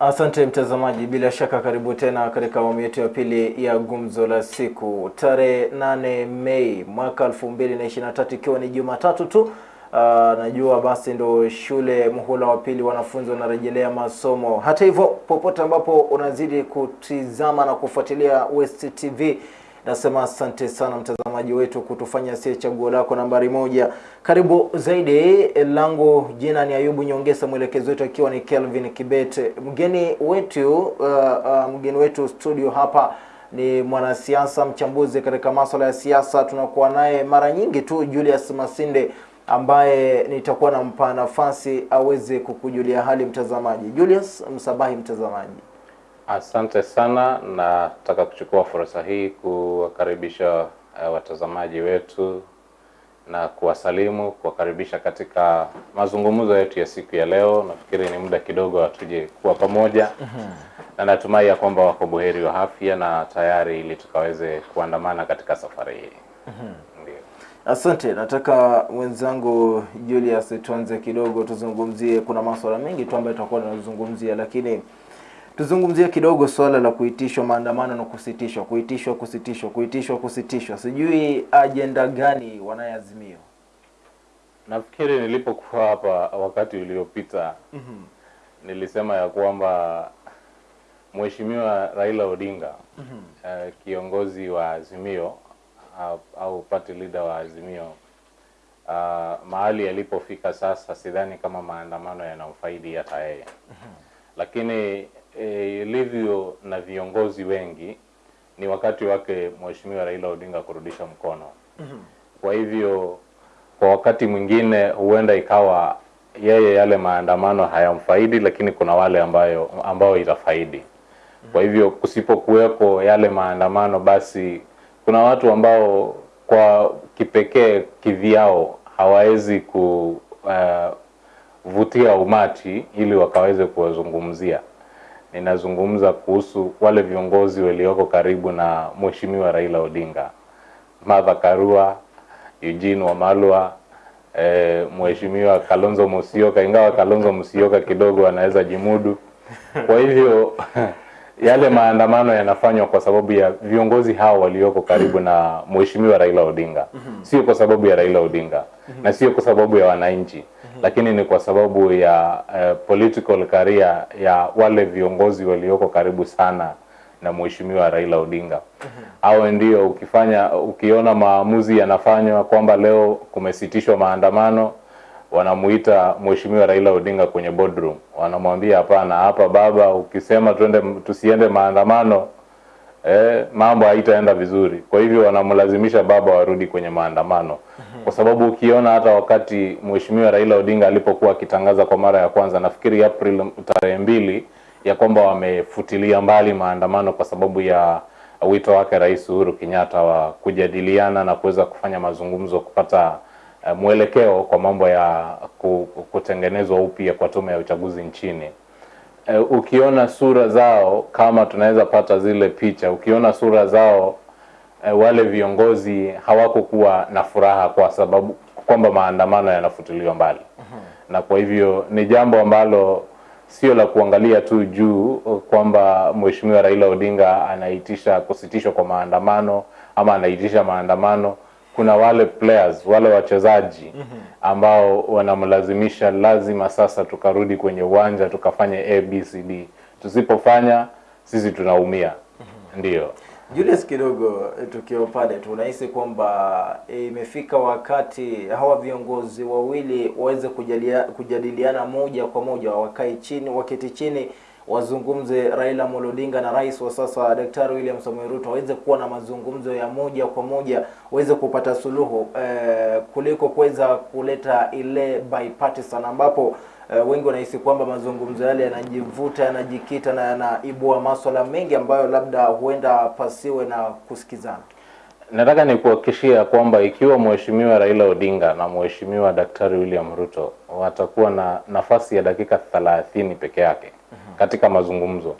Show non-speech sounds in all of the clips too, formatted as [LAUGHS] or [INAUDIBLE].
Asante mtazamaji, bila shaka karibu tena katika awamu yetu ya pili ya gumzo la siku, tarehe 8 Mei mwaka 2023 ikiwa ni Jumatatu tu. Uh, najua basi ndo shule muhula wa pili wanafunzi wanarejelea masomo. Hata hivyo, popote ambapo unazidi kutizama na kufuatilia West TV nasema asante sana mtazamaji wetu kutufanya sie chaguo lako nambari moja. Karibu zaidi, langu jina ni Ayubu Nyongesa, mwelekezi wetu akiwa ni Kelvin Kibete. Mgeni wetu uh, uh, mgeni wetu studio hapa ni mwanasiasa mchambuzi katika masuala ya siasa. Tunakuwa naye mara nyingi tu Julius Masinde ambaye nitakuwa nampa nafasi aweze kukujulia hali mtazamaji. Julius, msabahi mtazamaji. Asante sana, nataka kuchukua fursa hii kuwakaribisha uh, watazamaji wetu na kuwasalimu, kuwakaribisha katika mazungumzo yetu ya siku ya leo. Nafikiri ni muda kidogo hatuje kuwa pamoja mm -hmm. na natumai ya kwamba wako buheri wa afya na tayari ili tukaweze kuandamana katika safari hii. mm Ndio. Asante, nataka mwenzangu Julius tuanze kidogo, tuzungumzie. Kuna masuala mengi tu ambayo tutakuwa tunazungumzia, lakini tuzungumzie kidogo swala la kuitishwa maandamano na kusitishwa, kuitishwa, kusitishwa, kuitishwa, kusitishwa. Sijui ajenda gani wanayeazimio. Nafikiri nilipokuwa hapa wakati uliopita mm -hmm. nilisema ya kwamba Mheshimiwa Raila Odinga mm -hmm. uh, kiongozi wa Azimio au, au party leader wa Azimio uh, mahali alipofika sasa, sidhani kama maandamano yanamfaidi hata yeye mm -hmm. lakini eh, ilivyo na viongozi wengi ni wakati wake Mheshimiwa Raila Odinga kurudisha mkono. Kwa hivyo kwa wakati mwingine huenda ikawa yeye yale maandamano hayamfaidi, lakini kuna wale ambayo ambao itafaidi. Kwa hivyo kusipokuweko yale maandamano, basi kuna watu ambao kwa kipekee kivyao hawawezi kuvutia umati ili wakaweze kuwazungumzia. Ninazungumza kuhusu wale viongozi walioko karibu na Mheshimiwa Raila Odinga, Martha Karua, Eugene Wamalwa, eh, Mheshimiwa Kalonzo Musyoka, ingawa Kalonzo Musyoka kidogo anaweza jimudu. Kwa hivyo [LAUGHS] yale maandamano yanafanywa kwa sababu ya viongozi hao walioko karibu na Mheshimiwa Raila Odinga, sio kwa sababu ya Raila Odinga. Na sio kwa sababu ya wananchi, lakini ni kwa sababu ya eh, political career ya wale viongozi walioko karibu sana na Mheshimiwa Raila Odinga. Hao ndio ukifanya ukiona maamuzi yanafanywa kwamba leo kumesitishwa maandamano, wanamuita Mheshimiwa Raila Odinga kwenye boardroom, wanamwambia hapana, hapa baba, ukisema twende tusiende maandamano eh, mambo haitaenda vizuri. Kwa hivyo wanamlazimisha baba warudi kwenye maandamano, kwa sababu ukiona hata wakati Mheshimiwa Raila Odinga alipokuwa akitangaza kwa mara ya kwanza, nafikiri April tarehe mbili, ya kwamba wamefutilia mbali maandamano kwa sababu ya wito wake Rais Uhuru Kenyatta wa kujadiliana na kuweza kufanya mazungumzo kupata uh, mwelekeo kwa mambo ya kutengenezwa upya kwa tume ya uchaguzi nchini. Uh, ukiona sura zao kama tunaweza pata zile picha, ukiona sura zao eh, wale viongozi hawakokuwa na furaha kwa sababu kwamba maandamano yanafutiliwa mbali, mm -hmm. na kwa hivyo ni jambo ambalo sio la kuangalia tu juu kwamba Mheshimiwa Raila Odinga anaitisha kusitishwa kwa maandamano ama anaitisha maandamano. Kuna wale players, wale wachezaji ambao wanamlazimisha lazima sasa tukarudi kwenye uwanja tukafanye ABCD. Tusipofanya sisi tunaumia. Ndiyo. Julius, kidogo tukio pale tu, unahisi kwamba imefika e, wakati hawa viongozi wawili waweze kujalia, kujadiliana moja kwa moja, wakae chini, waketi chini, wazungumze. Raila Amolo Odinga na rais wa sasa Daktari William Samoei Ruto waweze kuwa na mazungumzo ya moja kwa moja, waweze kupata suluhu eh, kuliko kuweza kuleta ile bipartisan ambapo eh, wengi wanahisi kwamba mazungumzo yale yanajivuta, yanajikita na yanaibua maswala mengi ambayo labda huenda pasiwe na kusikizana. Nataka nikuhakikishia kwamba ikiwa Mheshimiwa Raila Odinga na Mheshimiwa Daktari William Ruto watakuwa na nafasi ya dakika thelathini peke yake katika mazungumzo,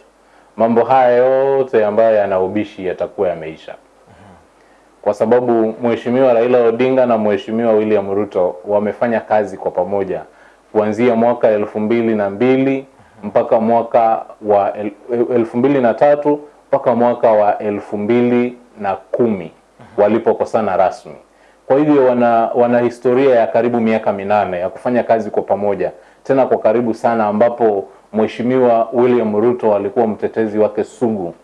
mambo haya yote ambayo yana ubishi yatakuwa yameisha, kwa sababu Mheshimiwa Raila Odinga na Mheshimiwa William Ruto wamefanya kazi kwa pamoja kuanzia mwaka elfu mbili na mbili mpaka mwaka wa el, elfu mbili na tatu mpaka mwaka wa elfu mbili na kumi walipokosana rasmi. Kwa hivyo wana, wana historia ya karibu miaka minane ya kufanya kazi kwa pamoja, tena kwa karibu sana, ambapo Mheshimiwa William Ruto alikuwa mtetezi wake sugu,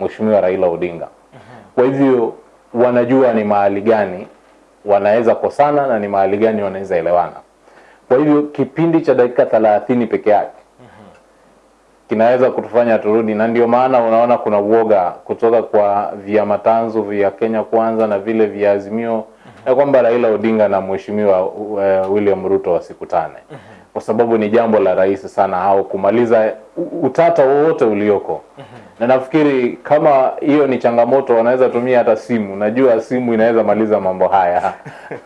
Mheshimiwa Raila Odinga. Kwa hivyo wanajua ni mahali gani wanaweza kosana na ni mahali gani wanaweza elewana. Kwa hivyo kipindi cha dakika thelathini peke yake kinaweza kutufanya turudi, na ndio maana unaona kuna uoga kutoka kwa vyama tanzu vya Kenya Kwanza na vile vya Azimio ya kwamba Raila Odinga na Mheshimiwa uh, William Ruto wasikutane, kwa sababu ni jambo la rahisi sana au kumaliza utata wowote ulioko, mm -hmm. na nafikiri kama hiyo ni changamoto, wanaweza tumia hata simu. Najua simu inaweza maliza mambo haya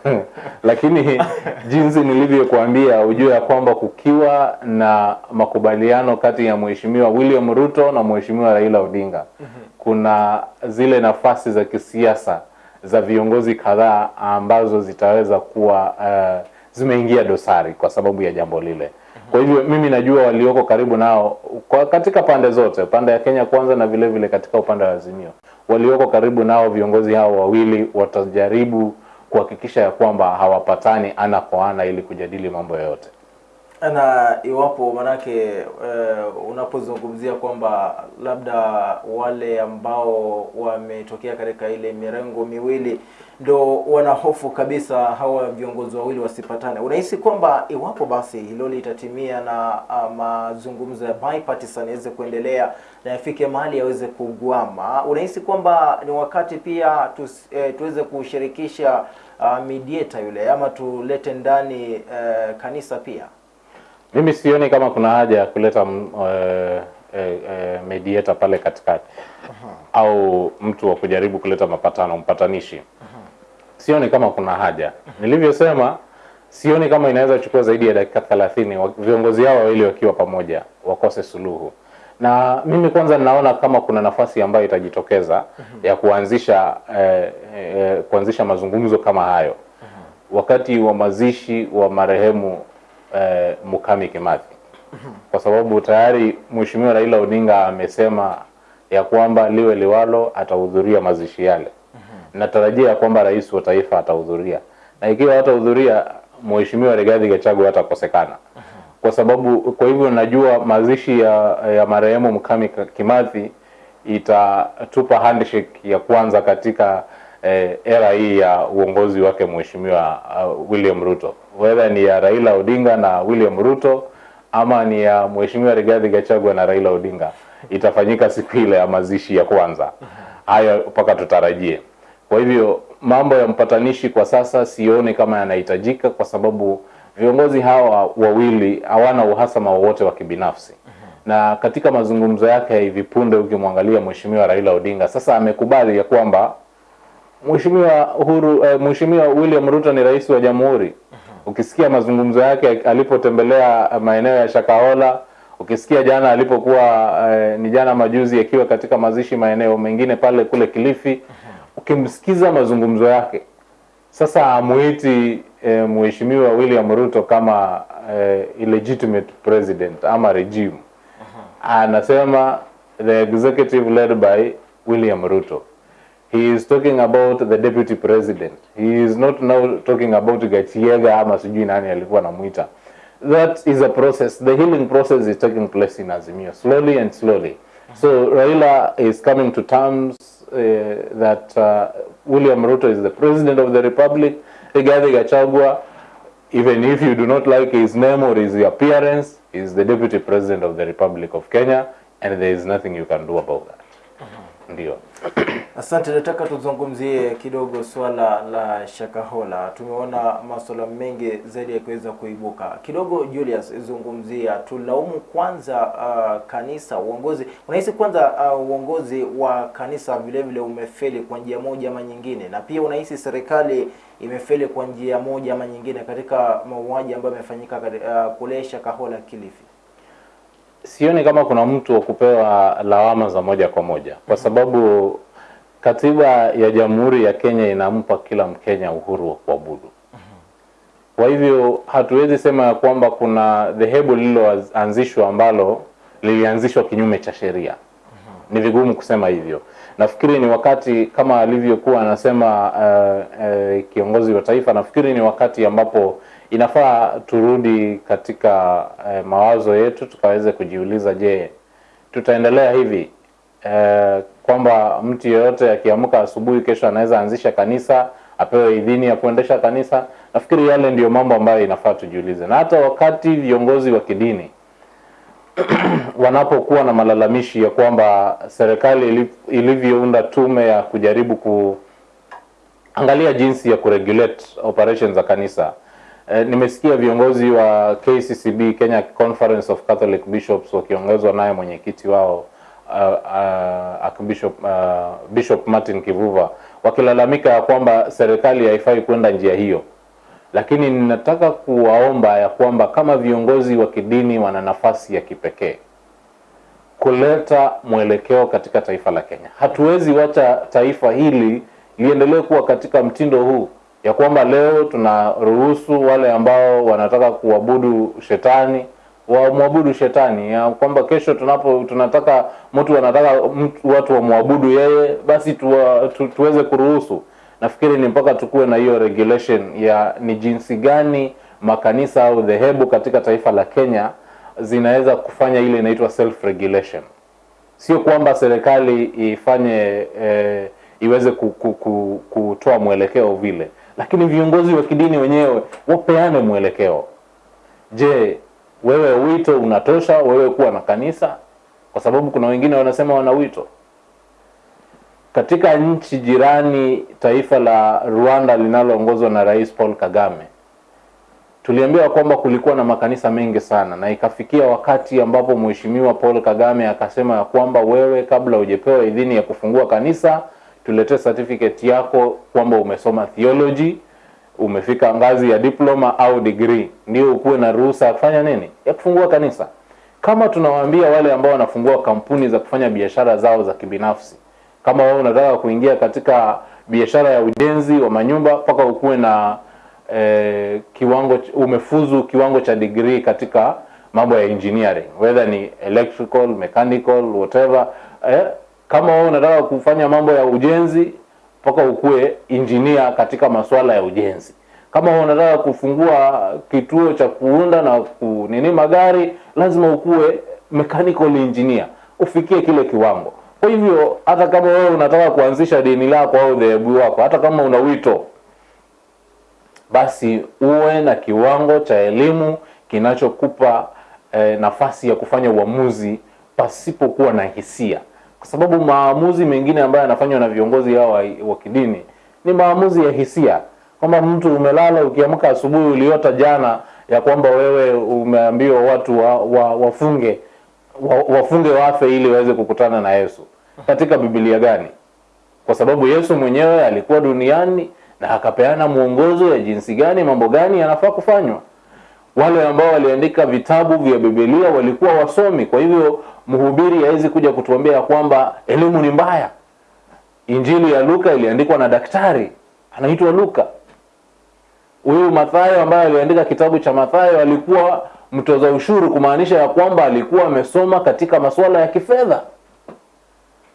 [LAUGHS] lakini jinsi nilivyokuambia, ujue ya kwamba kukiwa na makubaliano kati ya Mheshimiwa William Ruto na Mheshimiwa Raila Odinga, mm -hmm. kuna zile nafasi za kisiasa za viongozi kadhaa ambazo zitaweza kuwa uh, zimeingia dosari kwa sababu ya jambo lile. Kwa hivyo mimi najua walioko karibu nao kwa katika pande zote, pande ya Kenya Kwanza na vile vile katika upande wa Azimio, walioko karibu nao viongozi hao wawili watajaribu kuhakikisha ya kwamba hawapatani ana kwa ana ili kujadili mambo yoyote. Na iwapo manake uh, unapozungumzia kwamba labda wale ambao wametokea katika ile mirengo miwili ndo wana hofu kabisa hawa viongozi wawili wasipatane, unahisi kwamba iwapo basi hilo litatimia na uh, mazungumzo ya bipartisan yaweze kuendelea na yafike mahali yaweze kugwama, unahisi kwamba ni wakati pia tus, eh, tuweze kushirikisha uh, mediator yule ama tulete ndani eh, kanisa pia? Mimi sioni kama kuna haja ya kuleta uh, uh, eh, mediator pale katikati au mtu wa kujaribu kuleta mapatano, mpatanishi. Sioni kama kuna haja. Nilivyosema, sioni kama inaweza kuchukua zaidi ya dakika thelathini viongozi hao wawili wakiwa pamoja wakose suluhu. Na mimi kwanza ninaona kama kuna nafasi ambayo itajitokeza ya kuanzisha eh, eh, kuanzisha mazungumzo kama hayo wakati wa mazishi wa marehemu eh, Mukami Kimathi, kwa sababu tayari Mheshimiwa Raila Odinga amesema ya kwamba liwe liwalo atahudhuria mazishi yale. Natarajia ya kwamba rais wa taifa atahudhuria, na ikiwa atahudhuria Mheshimiwa Rigathi Gachagua hatakosekana. Kwa sababu, kwa hivyo najua mazishi ya, ya marehemu Mukami Kimathi itatupa handshake ya kwanza katika eh, era hii ya uongozi wake Mheshimiwa uh, William Ruto, whether ni ya Raila Odinga na William Ruto ama ni ya Mheshimiwa Rigathi Gachagua na Raila Odinga, itafanyika siku ile ya mazishi ya kwanza. Hayo mpaka tutarajie. Kwa hivyo mambo ya mpatanishi kwa sasa sione kama yanahitajika, kwa sababu viongozi hawa wawili hawana uhasama wowote wa kibinafsi na katika mazungumzo yake ya hivi punde, ukimwangalia Mheshimiwa Raila Odinga sasa amekubali ya kwamba Mheshimiwa Uhuru eh, Mheshimiwa William Ruto ni rais wa jamhuri. Ukisikia mazungumzo yake alipotembelea maeneo ya Shakahola, ukisikia jana alipokuwa eh, ni jana majuzi akiwa katika mazishi maeneo mengine pale kule Kilifi, ukimsikiza mazungumzo yake sasa amuiti eh, Mheshimiwa William Ruto kama eh, illegitimate president ama regime. Anasema the executive led by William Ruto. He is talking about the deputy president. He is not now talking about Gachagua ama sijui nani alikuwa anamuita. That is a process. The healing process is taking place in Azimio slowly and slowly. So Raila is coming to terms uh, that uh, William Ruto is the president of the republic. Rigathi Gachagua, even if you do not like his name or his appearance, is the deputy president of the Republic of Kenya and there is nothing you can do about that. Ndio. [CLEARS THROAT] Asante, nataka tuzungumzie kidogo swala la Shakahola. Tumeona masuala mengi zaidi yakiweza kuibuka kidogo. Julius, zungumzia, tulaumu kwanza uh, kanisa, uongozi. Unahisi kwanza uh, uongozi wa kanisa vile vile umefeli kwa njia moja ama nyingine, na pia unahisi serikali imefeli kwa njia moja ama nyingine katika mauaji ambayo yamefanyika uh, kule Shakahola, Kilifi? Sioni kama kuna mtu wa kupewa lawama za moja kwa moja kwa sababu katiba ya Jamhuri ya Kenya inampa kila Mkenya uhuru wa kuabudu. Kwa hivyo hatuwezi sema ya kwamba kuna dhehebu lililoanzishwa ambalo lilianzishwa kinyume cha sheria. Ni vigumu kusema hivyo. Nafikiri ni wakati kama alivyokuwa anasema uh, uh, kiongozi wa taifa, nafikiri ni wakati ambapo inafaa turudi katika uh, mawazo yetu tukaweze kujiuliza, je, tutaendelea hivi uh, kwamba mtu yeyote akiamka asubuhi kesho anaweza anzisha kanisa apewe idhini ya kuendesha kanisa? Nafikiri yale ndiyo mambo ambayo inafaa tujiulize, na hata wakati viongozi wa kidini [CLEARS THROAT] wanapokuwa na malalamishi ya kwamba serikali ilivyounda tume ya kujaribu kuangalia jinsi ya kuregulate operations za kanisa. E, nimesikia viongozi wa KCCB Kenya Conference of Catholic Bishops wakiongozwa naye mwenyekiti wao uh, Archbishop, uh, Bishop Martin Kivuva wakilalamika kwamba serikali haifai kwenda njia hiyo lakini ninataka kuwaomba ya kwamba kama viongozi wa kidini wana nafasi ya kipekee kuleta mwelekeo katika taifa la Kenya. Hatuwezi wacha taifa hili liendelee kuwa katika mtindo huu ya kwamba leo tunaruhusu wale ambao wanataka kuabudu shetani wamwabudu shetani, ya kwamba kesho tunapo tunataka mtu anataka mtu, watu wamwabudu yeye, basi tuwa, tu, tuweze kuruhusu nafikiri ni mpaka tukuwe na hiyo regulation ya ni jinsi gani makanisa au dhehebu katika taifa la Kenya zinaweza kufanya ile inaitwa self regulation. Sio kwamba serikali ifanye eh, iweze ku, ku, ku, kutoa mwelekeo vile, lakini viongozi wa kidini wenyewe wapeane mwelekeo. Je, wewe wito unatosha wewe kuwa na kanisa? Kwa sababu kuna wengine wanasema wana wito katika nchi jirani, taifa la Rwanda linaloongozwa na Rais Paul Kagame, tuliambiwa kwamba kulikuwa na makanisa mengi sana, na ikafikia wakati ambapo Mheshimiwa Paul Kagame akasema ya kwamba wewe, kabla ujepewa idhini ya kufungua kanisa, tuletee certificate yako kwamba umesoma theology, umefika ngazi ya diploma au degree, ndio ukuwe na ruhusa ya kufanya nini, ya kufungua kanisa. Kama tunawaambia wale ambao wanafungua kampuni za kufanya biashara zao za kibinafsi kama wewe unataka kuingia katika biashara ya ujenzi wa manyumba mpaka ukuwe na eh, kiwango umefuzu kiwango cha degree katika mambo ya engineering whether ni electrical mechanical whatever eh, kama wewe unataka kufanya mambo ya ujenzi mpaka ukuwe injinia katika masuala ya ujenzi. Kama unataka kufungua kituo cha kuunda na kunini magari lazima ukuwe mechanical engineer. Ufikie kile kiwango. Kwa hivyo hata kama wewe unataka kuanzisha dini lako au dhehebu wako, hata kama una wito, basi uwe na kiwango cha elimu kinachokupa eh, nafasi ya kufanya uamuzi pasipokuwa na hisia, kwa sababu maamuzi mengine ambayo yanafanywa na viongozi hao wa, kidini ni maamuzi ya hisia, kwamba mtu umelala, ukiamka asubuhi uliota jana ya kwamba wewe umeambiwa watu wa, wa, wafunge wa- wafunge wafe ili waweze kukutana na Yesu. Katika Biblia gani? Kwa sababu Yesu mwenyewe alikuwa duniani na akapeana mwongozo ya jinsi gani mambo gani yanafaa kufanywa. Wale ambao waliandika vitabu vya bibilia walikuwa wasomi, kwa hivyo mhubiri hawezi kuja kutuambia kwamba elimu ni mbaya. Injili ya Luka iliandikwa na daktari anaitwa Luka. Huyu Mathayo ambaye aliandika kitabu cha Mathayo alikuwa mtoza ushuru, kumaanisha ya kwamba alikuwa amesoma katika masuala ya kifedha.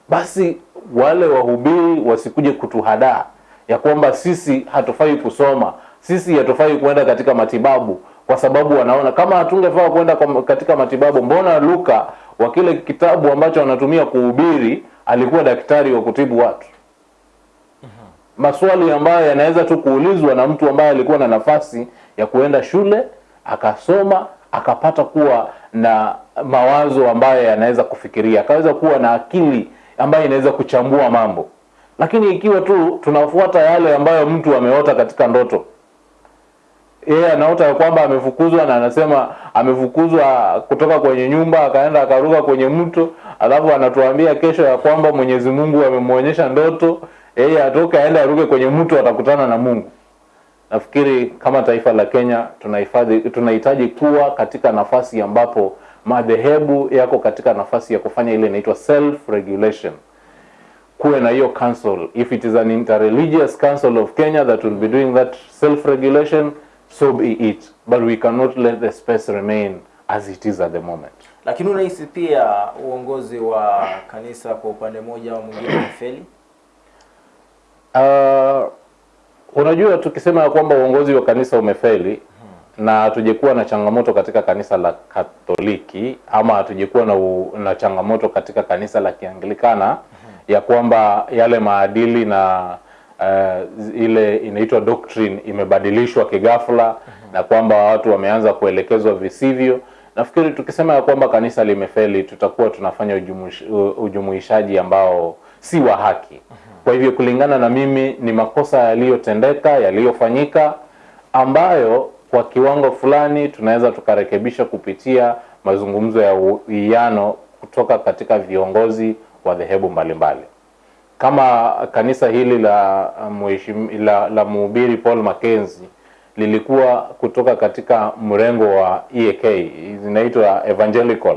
Basi wale wahubiri wasikuje kutuhadaa ya kwamba sisi hatufai kusoma, sisi hatufai kuenda katika matibabu, kwa sababu wanaona kama hatungefaa kwenda kwa- katika matibabu, mbona Luka wa kile kitabu ambacho anatumia kuhubiri alikuwa daktari wa kutibu watu? maswali ambayo yanaweza tu kuulizwa na mtu ambaye alikuwa na nafasi ya kuenda shule akasoma akapata kuwa na mawazo ambayo yanaweza kufikiria akaweza kuwa na akili ambayo inaweza kuchambua mambo lakini ikiwa tu tunafuata yale ambayo mtu ameota katika ndoto yeye anaota kwamba amefukuzwa na anasema amefukuzwa kutoka kwenye nyumba akaenda akaruka kwenye mto alafu anatuambia kesho ya kwamba mwenyezi mungu amemwonyesha ndoto. Yeye atoke aende aruke kwenye mto atakutana na mungu. Nafikiri kama taifa la kenya tunahifadhi tunahitaji kuwa katika nafasi ambapo madhehebu yako katika nafasi ya kufanya ile inaitwa self regulation kuwe na hiyo council. If it is an interreligious council of kenya that will be doing that self regulation so be it but we cannot let the space remain as it is at the moment. Lakini unahisi pia uongozi wa kanisa kwa upande mmoja au mwingine umefeli? Uh, unajua tukisema ya kwamba uongozi wa kanisa umefeli na hatujekuwa na changamoto katika kanisa la Katoliki ama hatujekuwa na, u, na changamoto katika kanisa la Kianglikana ya kwamba yale maadili na uh, ile inaitwa doctrine imebadilishwa kighafla na kwamba watu wameanza kuelekezwa visivyo. Nafikiri tukisema ya kwamba kanisa limefeli, tutakuwa tunafanya ujumuish- ujumuishaji ambao si wa haki. mm -hmm. Kwa hivyo kulingana na mimi ni makosa yaliyotendeka yaliyofanyika ambayo kwa kiwango fulani tunaweza tukarekebisha kupitia mazungumzo ya uwiano kutoka katika viongozi wa dhehebu mbalimbali. Kama kanisa hili la mheshimi- la, la mhubiri Paul Mackenzie lilikuwa kutoka katika mrengo wa EAK zinaitwa evangelical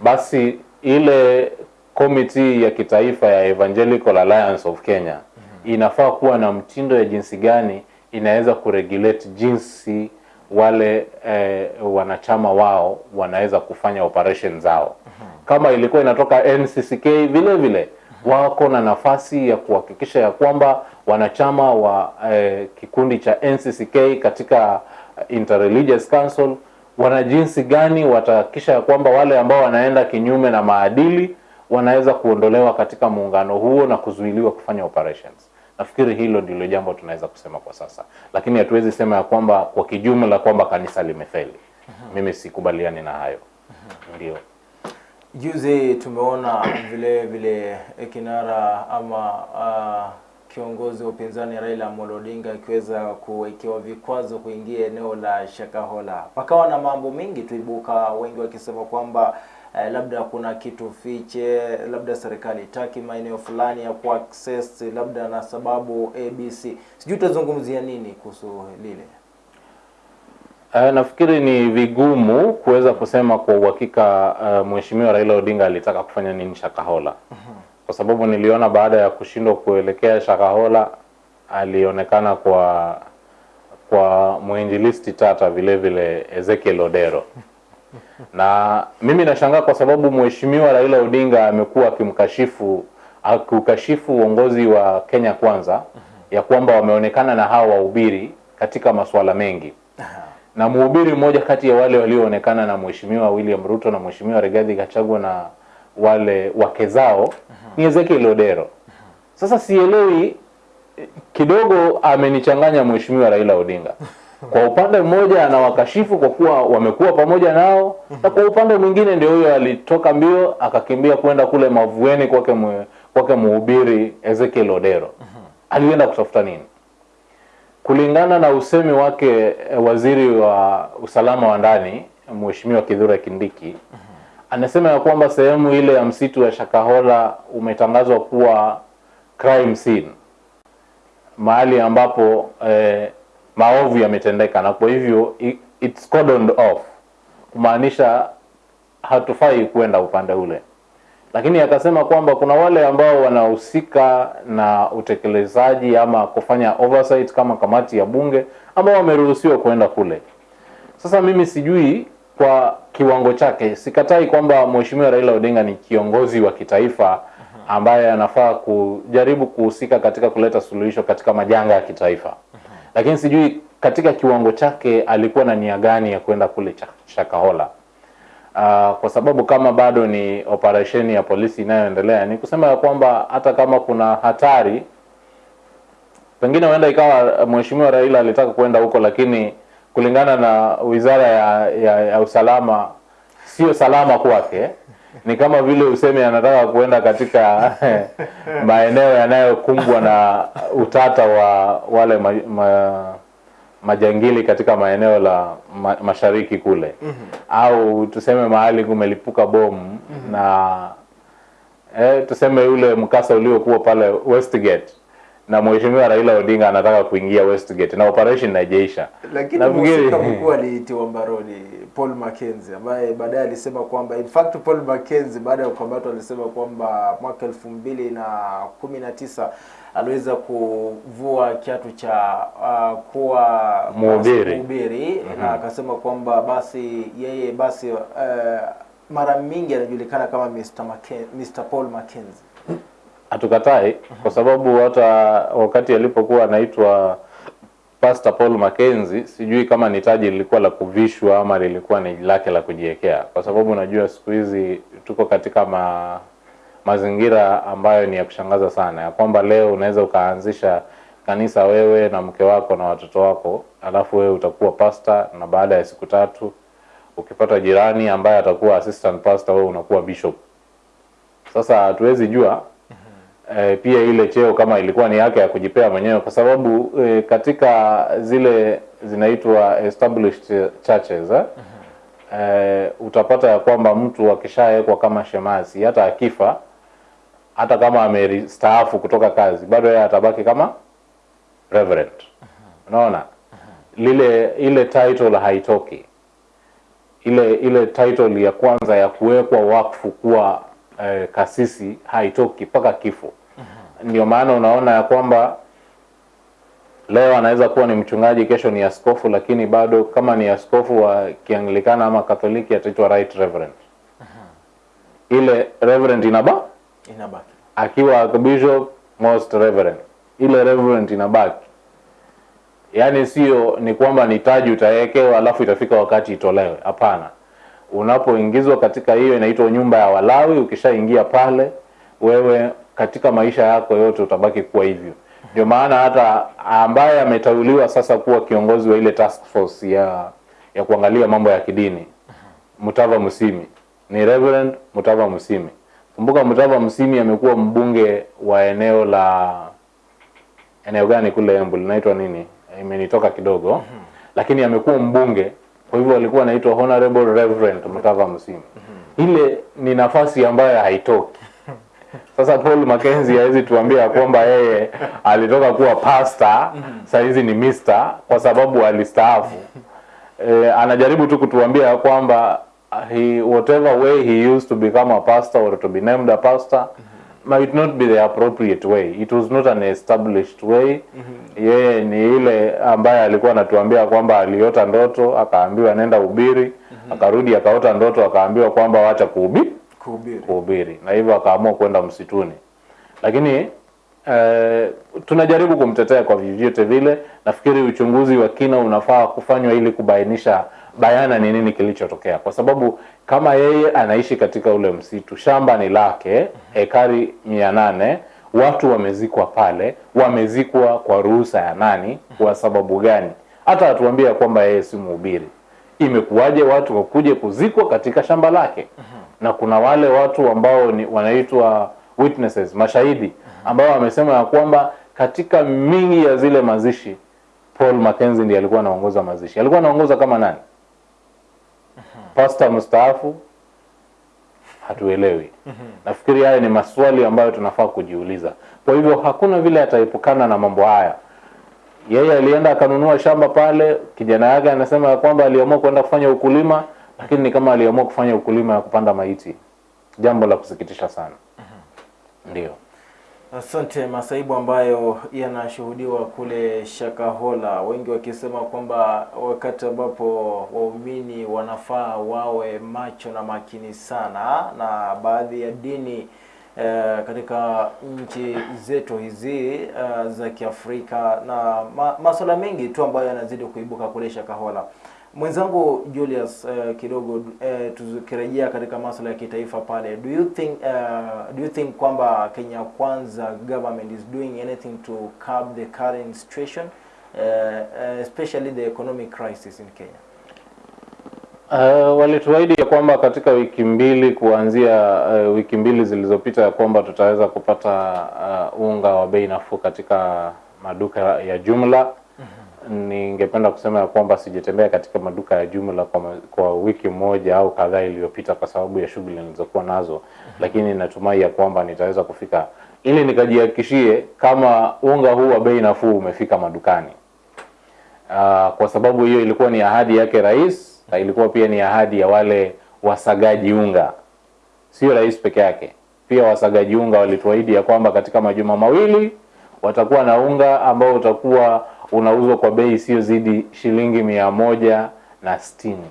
basi ile komiti ya kitaifa ya Evangelical Alliance of Kenya inafaa kuwa na mtindo ya jinsi gani inaweza kuregulate jinsi wale eh, wanachama wao wanaweza kufanya operation zao. Kama ilikuwa inatoka NCCK vile vile wako na nafasi ya kuhakikisha ya kwamba wanachama wa eh, kikundi cha NCCK katika Interreligious Council wana jinsi gani watahakikisha ya kwamba wale ambao wanaenda kinyume na maadili wanaweza kuondolewa katika muungano huo na kuzuiliwa kufanya operations. Nafikiri hilo ndilo jambo tunaweza kusema kwa sasa, lakini hatuwezi sema ya kwamba kwa kijumla kwamba kanisa limefeli. Mimi sikubaliani na hayo. Ndio. Juzi tumeona vile vile kinara ama uh, kiongozi wa upinzani Raila Amolo Odinga akiweza kuwekewa vikwazo kuingia eneo la Shakahola. Pakawa na mambo mengi tuibuka, wengi wakisema kwamba eh, labda kuna kitu fiche, labda serikali itaki maeneo fulani ya ku access, labda na sababu ABC. Sijui utazungumzia nini kuhusu lile? Uh, nafikiri ni vigumu kuweza kusema kwa uhakika uh, Mheshimiwa Raila Odinga alitaka kufanya nini Shakahola. Kwa sababu niliona baada ya kushindwa kuelekea Shakahola alionekana kwa kwa mwinjilisti tata vile vile Ezekiel Odero. [LAUGHS] Na mimi nashangaa kwa sababu Mheshimiwa Raila Odinga amekuwa akimkashifu akukashifu uongozi wa Kenya Kwanza ya kwamba wameonekana na hawa wahubiri katika masuala mengi na mhubiri mmoja kati ya wale walioonekana na Mheshimiwa William Ruto na Mheshimiwa Rigathi Gachagua na wale wake zao ni Ezekiel Odero. Sasa sielewi kidogo amenichanganya Mheshimiwa Raila Odinga. Kwa upande mmoja anawakashifu kwa kuwa wamekuwa pamoja nao, na kwa upande mwingine ndio huyo alitoka mbio akakimbia kwenda kule Mavueni kwake kwake mhubiri Ezekiel Odero. Alienda kutafuta nini? Kulingana na usemi wake eh, waziri wa usalama wa ndani Mheshimiwa kidhura Kindiki anasema ya kwamba sehemu ile ya msitu wa Shakahola umetangazwa kuwa crime scene, mahali ambapo eh, maovu yametendeka, na kwa hivyo it's cordoned off, kumaanisha hatufai kwenda upande ule lakini akasema kwamba kuna wale ambao wanahusika na utekelezaji ama kufanya oversight kama kamati ya bunge ambao wameruhusiwa kuenda kule. Sasa mimi sijui kwa kiwango chake, sikatai kwamba Mheshimiwa Raila Odinga ni kiongozi wa kitaifa ambaye anafaa kujaribu kuhusika katika kuleta suluhisho katika majanga ya kitaifa, lakini sijui katika kiwango chake alikuwa na nia gani ya kwenda kule Shakahola. Uh, kwa sababu kama bado ni operesheni ya polisi inayoendelea, ni kusema ya kwamba hata kama kuna hatari, pengine huenda ikawa mheshimiwa Raila alitaka kwenda huko, lakini kulingana na wizara ya, ya, ya usalama sio salama kwake. Ni kama vile useme anataka kuenda katika maeneo yanayokumbwa na utata wa wale ma, ma, majangili katika maeneo la ma, mashariki kule mm -hmm. au tuseme mahali kumelipuka bomu mm -hmm. na eh, tuseme yule mkasa uliokuwa pale Westgate na mheshimiwa Raila Odinga anataka kuingia Westgate na operation haijaisha. lakini mhusika mkuu aliitiwa mbaroni Paul Mackenzie ambaye baadaye alisema kwamba in fact Paul Mackenzie baada ya kukamatwa alisema kwamba mwaka elfu mbili na kumi na tisa aliweza kuvua kiatu cha uh, kuwa Mhubiri. mm -hmm. na akasema kwamba basi yeye basi uh, mara mingi anajulikana kama Mr. Macken, Mr. Paul Mackenzie. Hatukatai kwa sababu hata wakati alipokuwa anaitwa Pastor Paul Mackenzie, sijui kama ni taji lilikuwa la kuvishwa ama lilikuwa ni lake la kujiwekea, kwa sababu unajua siku hizi tuko katika ma, mazingira ambayo ni ya kushangaza sana, ya kwamba leo unaweza ukaanzisha kanisa wewe na mke wako na watoto wako, alafu wewe utakuwa pastor, na baada ya siku tatu ukipata jirani ambaye atakuwa assistant pastor, wewe unakuwa bishop. Sasa hatuwezi jua eh, pia ile cheo kama ilikuwa ni yake ya kujipea mwenyewe, kwa sababu eh, katika zile zinaitwa established churches eh, eh, utapata ya kwamba mtu akishawekwa kama shemasi, hata akifa, hata kama amestaafu kutoka kazi, bado yeye atabaki kama reverend. Unaona, lile ile title haitoki ile ile title ya kwanza ya kuwekwa wakfu kuwa eh, kasisi haitoki mpaka kifo. Ndio maana unaona ya kwamba leo anaweza kuwa ni mchungaji, kesho ni askofu, lakini bado kama ni askofu wa Kianglikana ama Katoliki ataitwa right reverend. Ile reverend inaba Inabaki. akiwa bishop most reverend, ile reverend inabaki. Yaani sio ni kwamba ni taji utawekewa alafu itafika wakati itolewe. Hapana, unapoingizwa katika hiyo inaitwa nyumba ya Walawi. Ukishaingia pale, wewe katika maisha yako yote utabaki kuwa hivyo. Ndio maana hata ambaye ameteuliwa sasa kuwa kiongozi wa ile task force ya ya kuangalia mambo ya kidini Mutava Musimi ni Reverend Mutava Musimi. Kumbuka Mutava Musimi amekuwa mbunge wa eneo la eneo gani kule Embu linaitwa nini? Imenitoka kidogo. Lakini amekuwa mbunge, kwa hivyo alikuwa anaitwa Honorable Reverend Mutava Musyimi. Ile ni nafasi ambayo haitoki. Sasa Paul Mackenzie hawezi tuambia kwamba yeye alitoka kuwa pastor, saa hizi ni mister kwa sababu alistaafu. E, anajaribu tu kutuambia kwamba he whatever way he used to become a pastor or to be named a pastor might not be the appropriate way. It was not an established way. Yeye ni ile ambaye alikuwa anatuambia kwamba aliota ndoto akaambiwa nenda ubiri, akarudi akaota ndoto akaambiwa kwamba wacha kuhubiri Kuhubiri. kuhubiri na hivyo akaamua kwenda msituni, lakini eh, tunajaribu kumtetea kwa vyovyote vile. Nafikiri uchunguzi wa kina unafaa kufanywa ili kubainisha bayana ni nini kilichotokea, kwa sababu kama yeye anaishi katika ule msitu, shamba ni lake, ekari mia nane, watu wamezikwa pale, wamezikwa kwa ruhusa ya nani? Kwa sababu gani? Hata atuambia kwamba yeye si mhubiri imekuwaje watu wakuje kuzikwa katika shamba lake? Na kuna wale watu ambao ni wanaitwa witnesses, mashahidi ambao wamesema ya kwamba katika mingi ya zile mazishi Paul Mackenzie ndiye alikuwa anaongoza mazishi. Alikuwa anaongoza kama nani? Pastor mstaafu? Hatuelewi. mm -hmm. Nafikiri haya ni maswali ambayo tunafaa kujiuliza. Kwa hivyo hakuna vile ataepukana na mambo haya. Yeye alienda akanunua shamba pale, kijana yake anasema ya kwamba aliamua kwenda kufanya ukulima, lakini ni kama aliamua kufanya ukulima ya kupanda maiti. Jambo la kusikitisha sana. mm -hmm. Ndio. Asante. Masaibu ambayo yanashuhudiwa kule Shakahola, wengi wakisema kwamba wakati ambapo waumini wanafaa wawe macho na makini sana, na baadhi ya dini eh, katika nchi zetu hizi eh, za Kiafrika na ma, masuala mengi tu ambayo yanazidi kuibuka kule Shakahola. Mwenzangu Julius uh, kidogo uh, tukirejea katika masuala ya kitaifa pale, do you think uh, do you think kwamba Kenya Kwanza government is doing anything to curb the current situation uh, uh, especially the economic crisis in Kenya? Uh, walituahidi ya kwamba katika wiki mbili kuanzia uh, wiki mbili zilizopita ya kwamba tutaweza kupata uh, unga wa bei nafuu katika maduka ya jumla. Ningependa kusema ya kwamba sijatembea katika maduka ya jumla kwa, kwa wiki moja au kadhaa iliyopita kwa sababu ya shughuli nilizokuwa nazo, lakini natumai ya kwamba nitaweza kufika ili nikajihakikishie kama unga huu wa bei nafuu umefika madukani. Uh, kwa sababu hiyo ilikuwa ni ahadi yake rais na ilikuwa pia ni ahadi ya wale wasagaji unga, sio rais peke yake. Pia wasagaji unga walituahidi ya kwamba katika majuma mawili watakuwa na unga ambao utakuwa unauzwa kwa bei isiyozidi shilingi mia moja na sitini.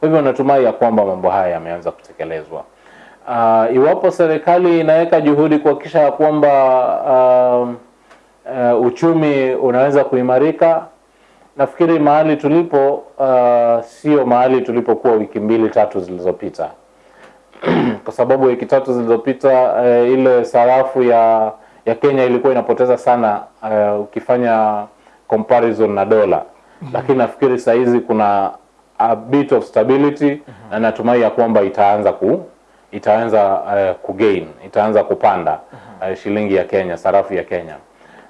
Kwa hivyo natumai ya kwamba mambo haya yameanza kutekelezwa. Uh, iwapo serikali inaweka juhudi kuhakikisha ya kwamba uh, uh, uchumi unaweza kuimarika, nafikiri mahali tulipo uh, sio mahali tulipokuwa wiki mbili tatu zilizopita [CLEARS THROAT] kwa sababu wiki tatu zilizopita uh, ile sarafu ya ya Kenya ilikuwa inapoteza sana uh, ukifanya comparison na dola, mm -hmm. lakini nafikiri saa hizi kuna a bit of stability mm -hmm. na natumai ya kwamba itaanza ku itaanza uh, kugain itaanza kupanda mm -hmm. uh, shilingi ya Kenya, sarafu ya Kenya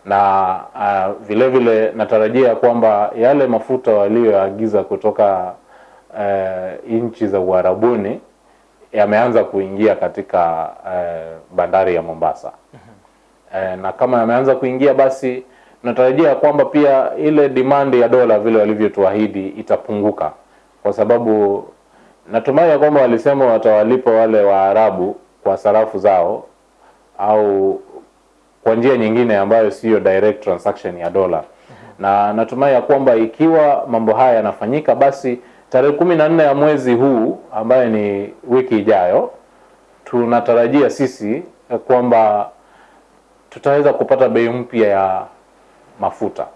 na uh, vile vile natarajia kwamba yale mafuta waliyoagiza kutoka uh, nchi za Uarabuni yameanza kuingia katika uh, bandari ya Mombasa. Mm -hmm. Uh, na kama yameanza kuingia basi natarajia kwamba pia ile demand ya dola vile walivyotuahidi itapunguka, kwa sababu natumai ya kwamba walisema watawalipa wale Waarabu kwa sarafu zao au kwa njia nyingine ambayo siyo direct transaction ya dola. Na natumai ya kwamba ikiwa mambo haya yanafanyika, basi tarehe kumi na nne ya mwezi huu ambayo ni wiki ijayo, tunatarajia sisi kwamba tutaweza kupata bei mpya ya mafuta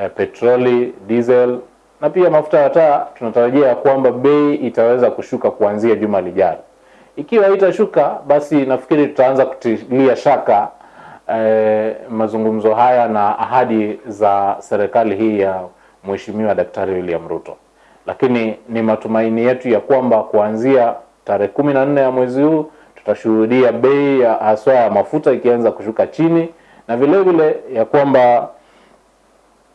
eh, petroli, diesel na pia mafuta ya taa. Tunatarajia kwamba bei itaweza kushuka kuanzia juma lijalo. Ikiwa itashuka, basi nafikiri tutaanza kutilia shaka eh, mazungumzo haya na ahadi za serikali hii ya Mheshimiwa Daktari William Ruto, lakini ni matumaini yetu ya kwamba kuanzia tarehe kumi na nne ya mwezi huu tutashuhudia bei ya haswa ya mafuta ikianza kushuka chini na vile vile ya kwamba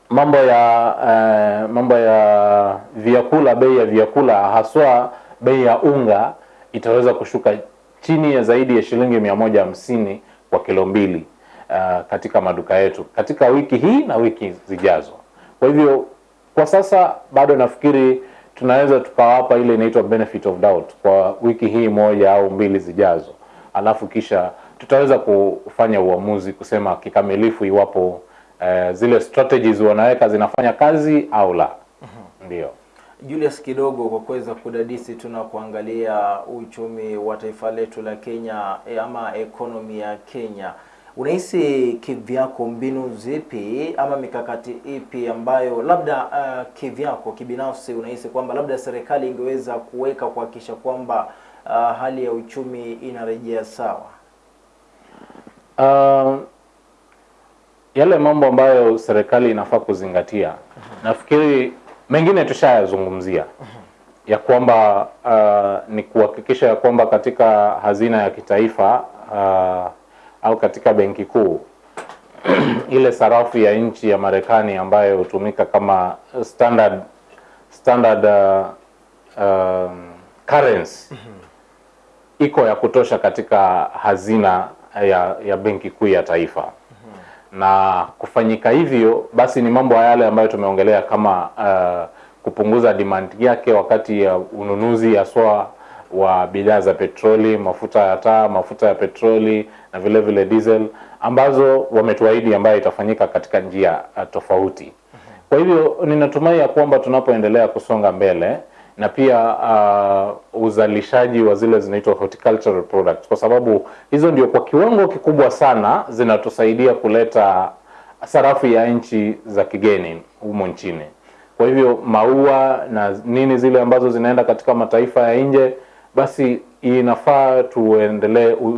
mambo ya eh, mambo ya vyakula, bei ya vyakula haswa bei ya unga itaweza kushuka chini ya zaidi ya shilingi mia moja hamsini kwa kilo mbili uh, katika maduka yetu katika wiki hii na wiki zijazo. Kwa hivyo kwa sasa bado nafikiri tunaweza tukawapa ile inaitwa benefit of doubt kwa wiki hii moja au mbili zijazo, alafu kisha tutaweza kufanya uamuzi kusema kikamilifu iwapo uh, zile strategies wanaweka zinafanya kazi au la. Ndio. Julius, kidogo kwa kuweza kudadisi tuna kuangalia uchumi wa taifa letu la Kenya e, ama ekonomi ya Kenya, unahisi kivyako mbinu zipi ama mikakati ipi ambayo labda uh, kivyako kibinafsi unahisi kwamba labda serikali ingeweza kuweka kuhakikisha kwamba uh, hali ya uchumi inarejea sawa? Uh, yale mambo ambayo serikali inafaa kuzingatia, nafikiri mengine tushayazungumzia ya kwamba uh, ni kuhakikisha ya kwamba katika hazina ya kitaifa uh, au katika benki kuu [CLEARS THROAT] ile sarafu ya nchi ya Marekani ambayo hutumika kama standard standard uh, um, currency iko ya kutosha katika hazina ya, ya benki kuu ya taifa na kufanyika hivyo basi ni mambo yale ambayo tumeongelea kama uh, kupunguza demand yake wakati ya ununuzi haswa wa bidhaa za petroli, mafuta ya taa, mafuta ya petroli na vile vile diesel ambazo wametuahidi ambayo itafanyika katika njia uh, tofauti. Kwa hivyo ninatumai ya kwamba tunapoendelea kusonga mbele na pia uh, uzalishaji wa zile zinaitwa horticultural products, kwa sababu hizo ndio kwa kiwango kikubwa sana zinatusaidia kuleta sarafu ya nchi za kigeni humo nchini. Kwa hivyo maua na nini zile ambazo zinaenda katika mataifa ya nje, basi inafaa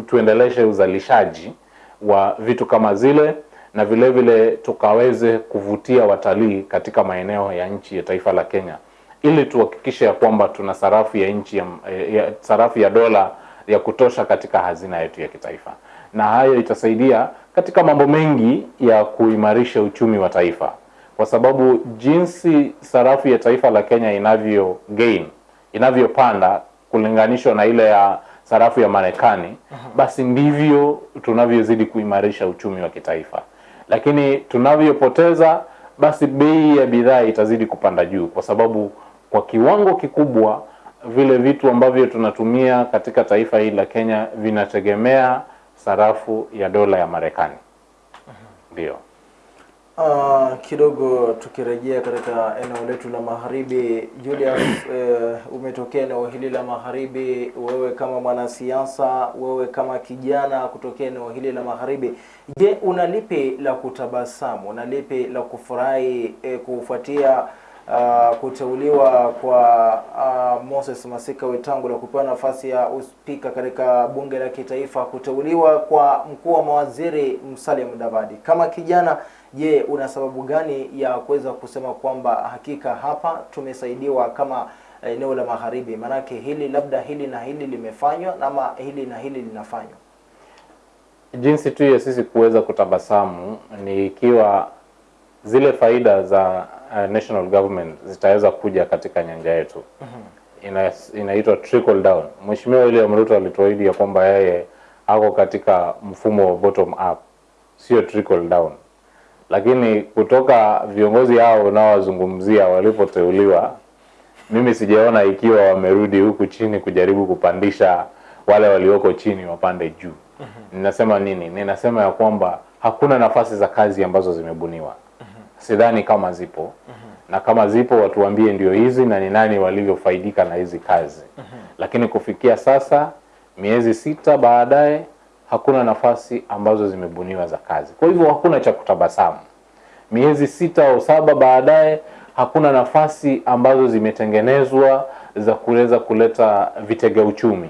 tuendeleshe uzalishaji wa vitu kama zile na vile vile tukaweze kuvutia watalii katika maeneo ya nchi ya taifa la Kenya ili tuhakikishe ya kwamba tuna sarafu ya nchi ya, ya sarafu ya dola ya kutosha katika hazina yetu ya kitaifa, na hayo itasaidia katika mambo mengi ya kuimarisha uchumi wa taifa, kwa sababu jinsi sarafu ya taifa la Kenya inavyo gain inavyopanda kulinganishwa na ile ya sarafu ya Marekani, basi ndivyo tunavyozidi kuimarisha uchumi wa kitaifa. Lakini tunavyopoteza, basi bei ya bidhaa itazidi kupanda juu, kwa sababu kwa kiwango kikubwa vile vitu ambavyo tunatumia katika taifa hili la Kenya vinategemea sarafu ya dola ya Marekani. Ndio. Uh, kidogo tukirejea katika eneo letu la magharibi, Julius, uh, [COUGHS] umetokea eneo hili la magharibi, wewe kama mwanasiasa, wewe kama kijana kutokea eneo hili la magharibi, je, una lipi la kutabasamu, una lipi la kufurahi eh, kufuatia uh, kuteuliwa kwa uh, Moses Masika Wetangula kupewa nafasi ya uspika katika bunge la kitaifa, kuteuliwa kwa mkuu wa mawaziri Musalia Mudavadi. Kama kijana, je, una sababu gani ya kuweza kusema kwamba hakika hapa tumesaidiwa kama eneo la magharibi? Maanake hili labda hili na hili limefanywa, ama hili na hili linafanywa. Jinsi tu ya sisi kuweza kutabasamu ni ikiwa zile faida za uh, national government zitaweza kuja katika nyanja yetu. Ina, inaitwa trickle down. Mheshimiwa William Ruto alituahidi ya kwamba yeye ako katika mfumo wa bottom up, sio trickle down. Lakini kutoka viongozi hao unaowazungumzia walipoteuliwa, mimi sijaona ikiwa wamerudi huku chini kujaribu kupandisha wale walioko chini wapande juu. Ninasema nini? Ninasema ya kwamba hakuna nafasi za kazi ambazo zimebuniwa. Sidhani kama zipo na kama zipo watuambie ndio hizi na ni nani walivyofaidika na hizi kazi. Lakini kufikia sasa, miezi sita baadaye, hakuna nafasi ambazo zimebuniwa za kazi. Kwa hivyo hakuna cha kutabasamu. Miezi sita au saba baadaye, hakuna nafasi ambazo zimetengenezwa za kuweza kuleta vitega uchumi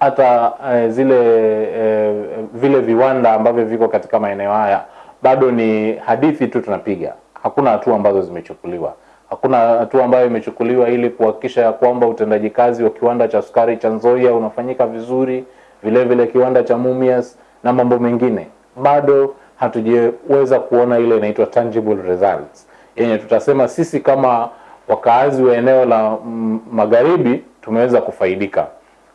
hata eh, zile eh, vile viwanda ambavyo viko katika maeneo haya bado ni hadithi tu tunapiga. Hakuna hatua ambazo zimechukuliwa, hakuna hatua ambayo imechukuliwa ili kuhakikisha ya kwamba utendaji kazi wa kiwanda cha sukari cha Nzoia unafanyika vizuri, vile vile kiwanda cha Mumias na mambo mengine. Bado hatujaweza kuona ile inaitwa tangible results yenye tutasema sisi kama wakaazi wa eneo la magharibi tumeweza kufaidika.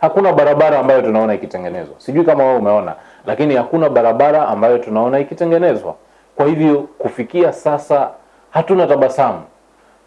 Hakuna barabara ambayo tunaona ikitengenezwa, sijui kama wewe umeona, lakini hakuna barabara ambayo tunaona ikitengenezwa. Kwa hivyo kufikia sasa hatuna tabasamu.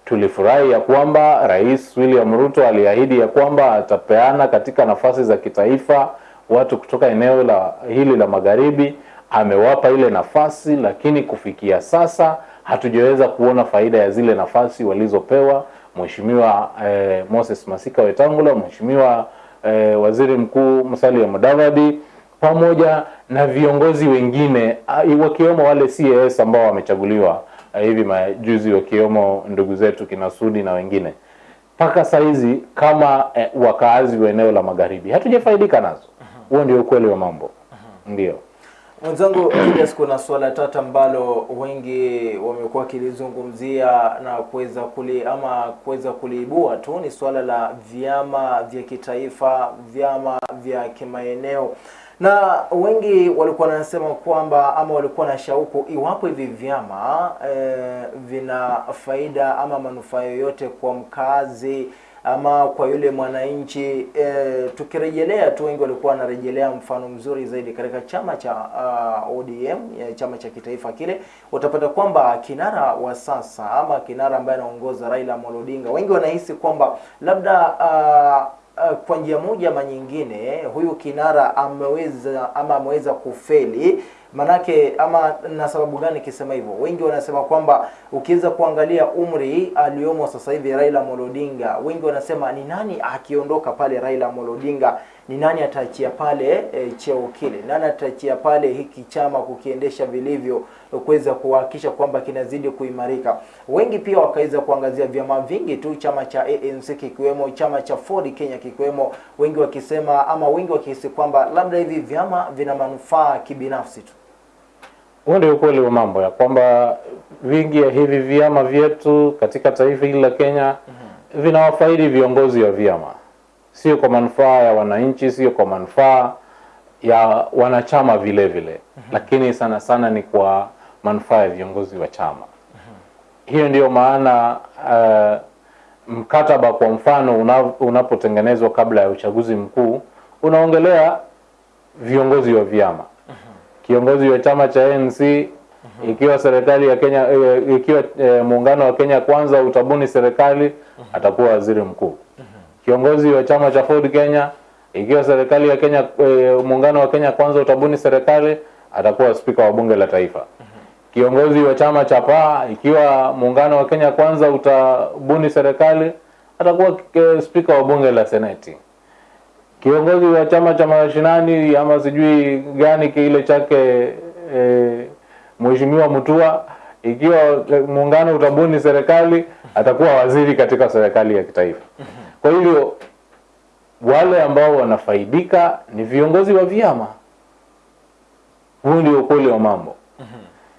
Tulifurahi ya kwamba Rais William Ruto aliahidi ya kwamba atapeana katika nafasi za kitaifa watu kutoka eneo la hili la magharibi, amewapa ile nafasi, lakini kufikia sasa hatujaweza kuona faida ya zile nafasi walizopewa Mheshimiwa eh, Moses Masika Wetangula, Mheshimiwa eh, Waziri Mkuu Musalia Mudavadi pamoja na viongozi wengine wakiwemo wale CAS ambao wamechaguliwa hivi majuzi wakiwemo ndugu zetu Kinasudi na wengine. Mpaka saizi kama eh, wakaazi wa eneo la magharibi hatujafaidika nazo. Huo uh -huh. ndio ukweli wa mambo. uh -huh. Ndio. Mwenzangu Julius, kuna swala tata ambalo wengi wamekuwa wakilizungumzia na kuweza kuli ama kuweza kuliibua tu, ni swala la vyama vya kitaifa, vyama vya kimaeneo, na wengi walikuwa wanasema kwamba ama walikuwa na shauku iwapo hivi vyama e, vina faida ama manufaa yoyote kwa mkazi ama kwa yule mwananchi e, tukirejelea tu, wengi walikuwa wanarejelea mfano mzuri zaidi katika chama cha uh, ODM ya chama cha kitaifa kile, utapata kwamba kinara wa sasa ama kinara ambaye anaongoza Raila Odinga, wengi wanahisi kwamba labda uh, uh, kwa njia moja ama nyingine huyu kinara ameweza ama ameweza kufeli manake ama na sababu gani kisema hivyo? Wengi wanasema kwamba ukiweza kuangalia umri aliyomo sasa hivi Raila Amolo Odinga, wengi wanasema ni nani akiondoka pale Raila Amolo Odinga, ni nani ataachia pale e, cheo kile, nani ataachia pale hiki chama kukiendesha vilivyo, kuweza kuhakikisha kwamba kinazidi kuimarika. Wengi pia wakaweza kuangazia vyama vingi tu, chama cha ANC kikiwemo, chama cha Ford Kenya kikiwemo, wengi wakisema ama wengi wakihisi kwamba labda hivi vyama vina manufaa kibinafsi tu. Huo ndio ukweli wa mambo ya kwamba vingi ya hivi vyama vyetu katika taifa hili la Kenya vinawafaidi viongozi wa vyama, sio kwa manufaa ya wananchi, sio kwa manufaa ya wanachama vile vile, lakini sana sana ni kwa manufaa ya viongozi wa chama. Hiyo ndiyo maana uh, mkataba kwa mfano una- unapotengenezwa kabla ya uchaguzi mkuu unaongelea viongozi wa vyama kiongozi wa chama cha ANC ikiwa serikali ya Kenya eh, ikiwa eh, muungano wa Kenya kwanza utabuni serikali atakuwa waziri mkuu. Kiongozi wa chama cha Ford Kenya ikiwa serikali ya Kenya eh, muungano wa Kenya kwanza utabuni serikali atakuwa spika wa bunge la taifa. Kiongozi wa chama cha PAA ikiwa muungano wa Kenya kwanza utabuni serikali atakuwa spika wa bunge la seneti kiongozi wa chama cha mashinani ama sijui gani kile chake e, mheshimiwa Mutua ikiwa muungano utabuni serikali atakuwa waziri katika serikali ya kitaifa. Kwa hivyo wale ambao wanafaidika ni viongozi wa vyama. Huu ndio ukweli wa mambo,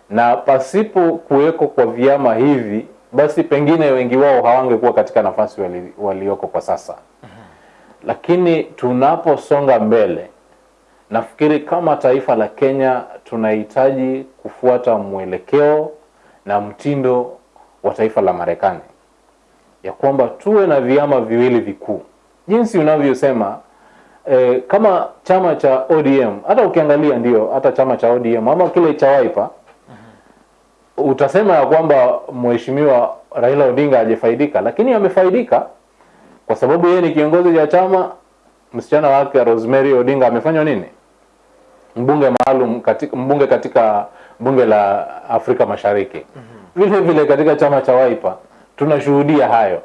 na pasipo kuweko kwa vyama hivi, basi pengine wengi wao hawangekuwa katika nafasi walioko wali, kwa sasa lakini tunaposonga mbele nafikiri kama taifa la Kenya tunahitaji kufuata mwelekeo na mtindo wa taifa la Marekani, ya kwamba tuwe na vyama viwili vikuu jinsi unavyosema. Eh, kama chama cha ODM, hata ukiangalia ndio hata chama cha ODM ama kile cha Wiper utasema ya kwamba mheshimiwa Raila Odinga hajafaidika, lakini amefaidika kwa sababu yeye ni kiongozi wa chama. Msichana wake Rosemary Odinga amefanywa nini? Mbunge maalum katika mbunge katika bunge la Afrika Mashariki. Vile vile katika chama cha Wiper tunashuhudia hayo.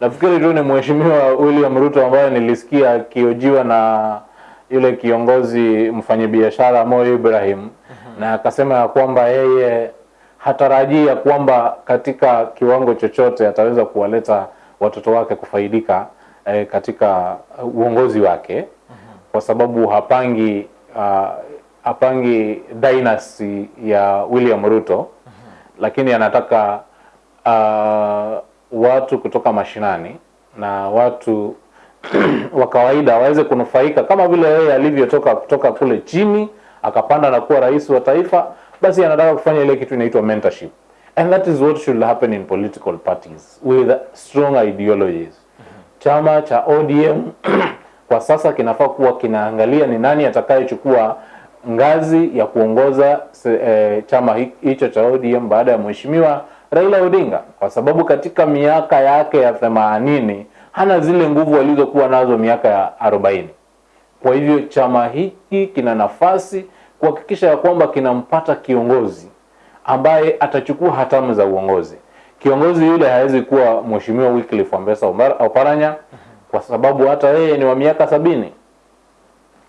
Nafikiri tu ni mheshimiwa William Ruto ambaye nilisikia akiojiwa na yule kiongozi mfanyabiashara Mo Ibrahim na akasema ya kwamba yeye hatarajia kwamba katika kiwango chochote ataweza kuwaleta watoto wake kufaidika eh, katika uongozi wake. Kwa sababu hapangi uh, hapangi dynasty ya William Ruto. Lakini anataka uh, watu kutoka mashinani na watu [CLEARS THROAT] wa kawaida waweze kunufaika kama vile yeye alivyotoka kutoka kule chini akapanda na kuwa rais wa taifa, basi anataka kufanya ile kitu inaitwa mentorship and that is what should happen in political parties with strong ideologies. Mm -hmm. Chama cha ODM [CLEARS THROAT] kwa sasa kinafaa kuwa kinaangalia ni nani atakayechukua ngazi ya kuongoza e, chama hicho cha ODM baada ya mheshimiwa Raila Odinga, kwa sababu katika miaka yake ya themanini hana zile nguvu alizokuwa nazo miaka ya arobaini. Kwa hivyo chama hiki kina nafasi kuhakikisha ya kwamba kinampata kiongozi ambaye atachukua hatamu za uongozi. Kiongozi yule hawezi kuwa mheshimiwa Wycliffe Wambesa Oparanya kwa sababu hata yeye ni wa miaka sabini.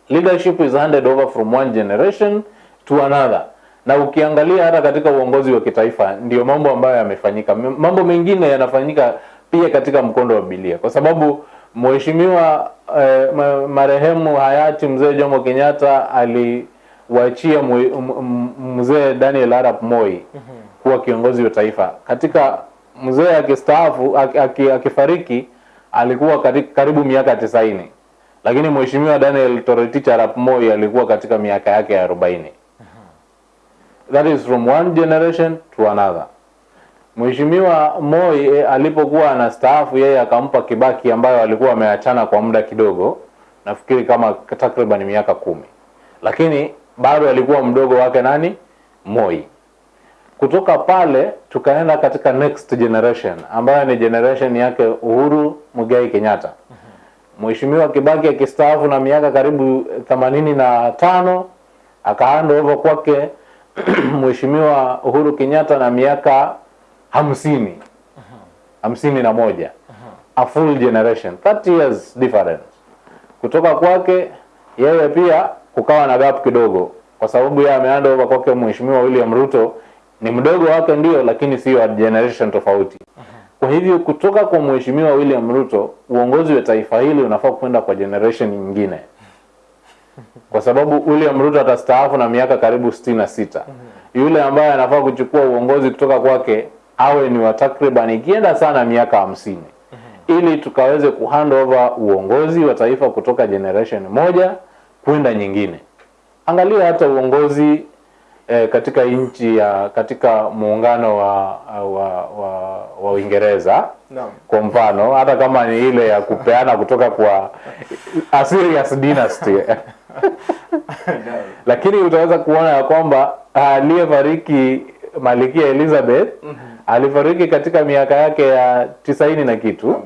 Leadership is handed over from one generation to another. Na ukiangalia hata katika uongozi wa kitaifa ndio mambo ambayo yamefanyika. Mambo mengine yanafanyika pia katika mkondo wa Biblia, kwa sababu mheshimiwa eh, marehemu hayati mzee Jomo Kenyatta aliwaachia m- mzee Daniel Arap Moi kuwa kiongozi wa taifa. Katika mzee akistaafu aki- aki- akifariki alikuwa katika, karibu miaka tisaini lakini mheshimiwa Daniel Toroitich Arap Moi alikuwa katika miaka yake ya arobaini. That is from one generation to another. Mheshimiwa Moi eh, alipokuwa anastaafu yeye akampa Kibaki ambayo alikuwa ameachana kwa muda kidogo, nafikiri kama takriban miaka kumi, lakini bado alikuwa mdogo wake nani? Moi. Kutoka pale tukaenda katika next generation ambayo ni generation yake Uhuru Muigai Kenyatta. Mheshimiwa Kibaki akistaafu na miaka karibu themanini na tano akahand over kwake [CLEARS THROAT] Mheshimiwa Uhuru Kenyatta na miaka hamsini. Hamsini na moja. A full generation 30 years difference. Kutoka kwake yeye pia kukawa na gap kidogo. Kwa sababu yeye ameanda over kwake Mheshimiwa William Ruto ni mdogo wake ndio, lakini sio generation tofauti. Kwa hivyo kutoka kwa Mheshimiwa William Ruto, uongozi wa taifa hili unafaa kwenda kwa generation nyingine, kwa sababu William Ruto atastaafu na miaka karibu sitini na sita. Yule ambaye anafaa kuchukua uongozi kutoka kwake awe ni wa takriban ikienda sana miaka hamsini. Ili tukaweze kuhand over uongozi wa taifa kutoka generation moja kwenda nyingine. Angalia hata uongozi eh, katika nchi ya katika muungano wa wa wa, wa Uingereza Naam. kwa mfano hata kama ni ile ya kupeana kutoka kwa [LAUGHS] a serious dynasty [LAUGHS] lakini utaweza kuona ya kwamba aliyefariki Malikia Elizabeth mm -hmm. alifariki katika miaka yake ya tisaini na kitu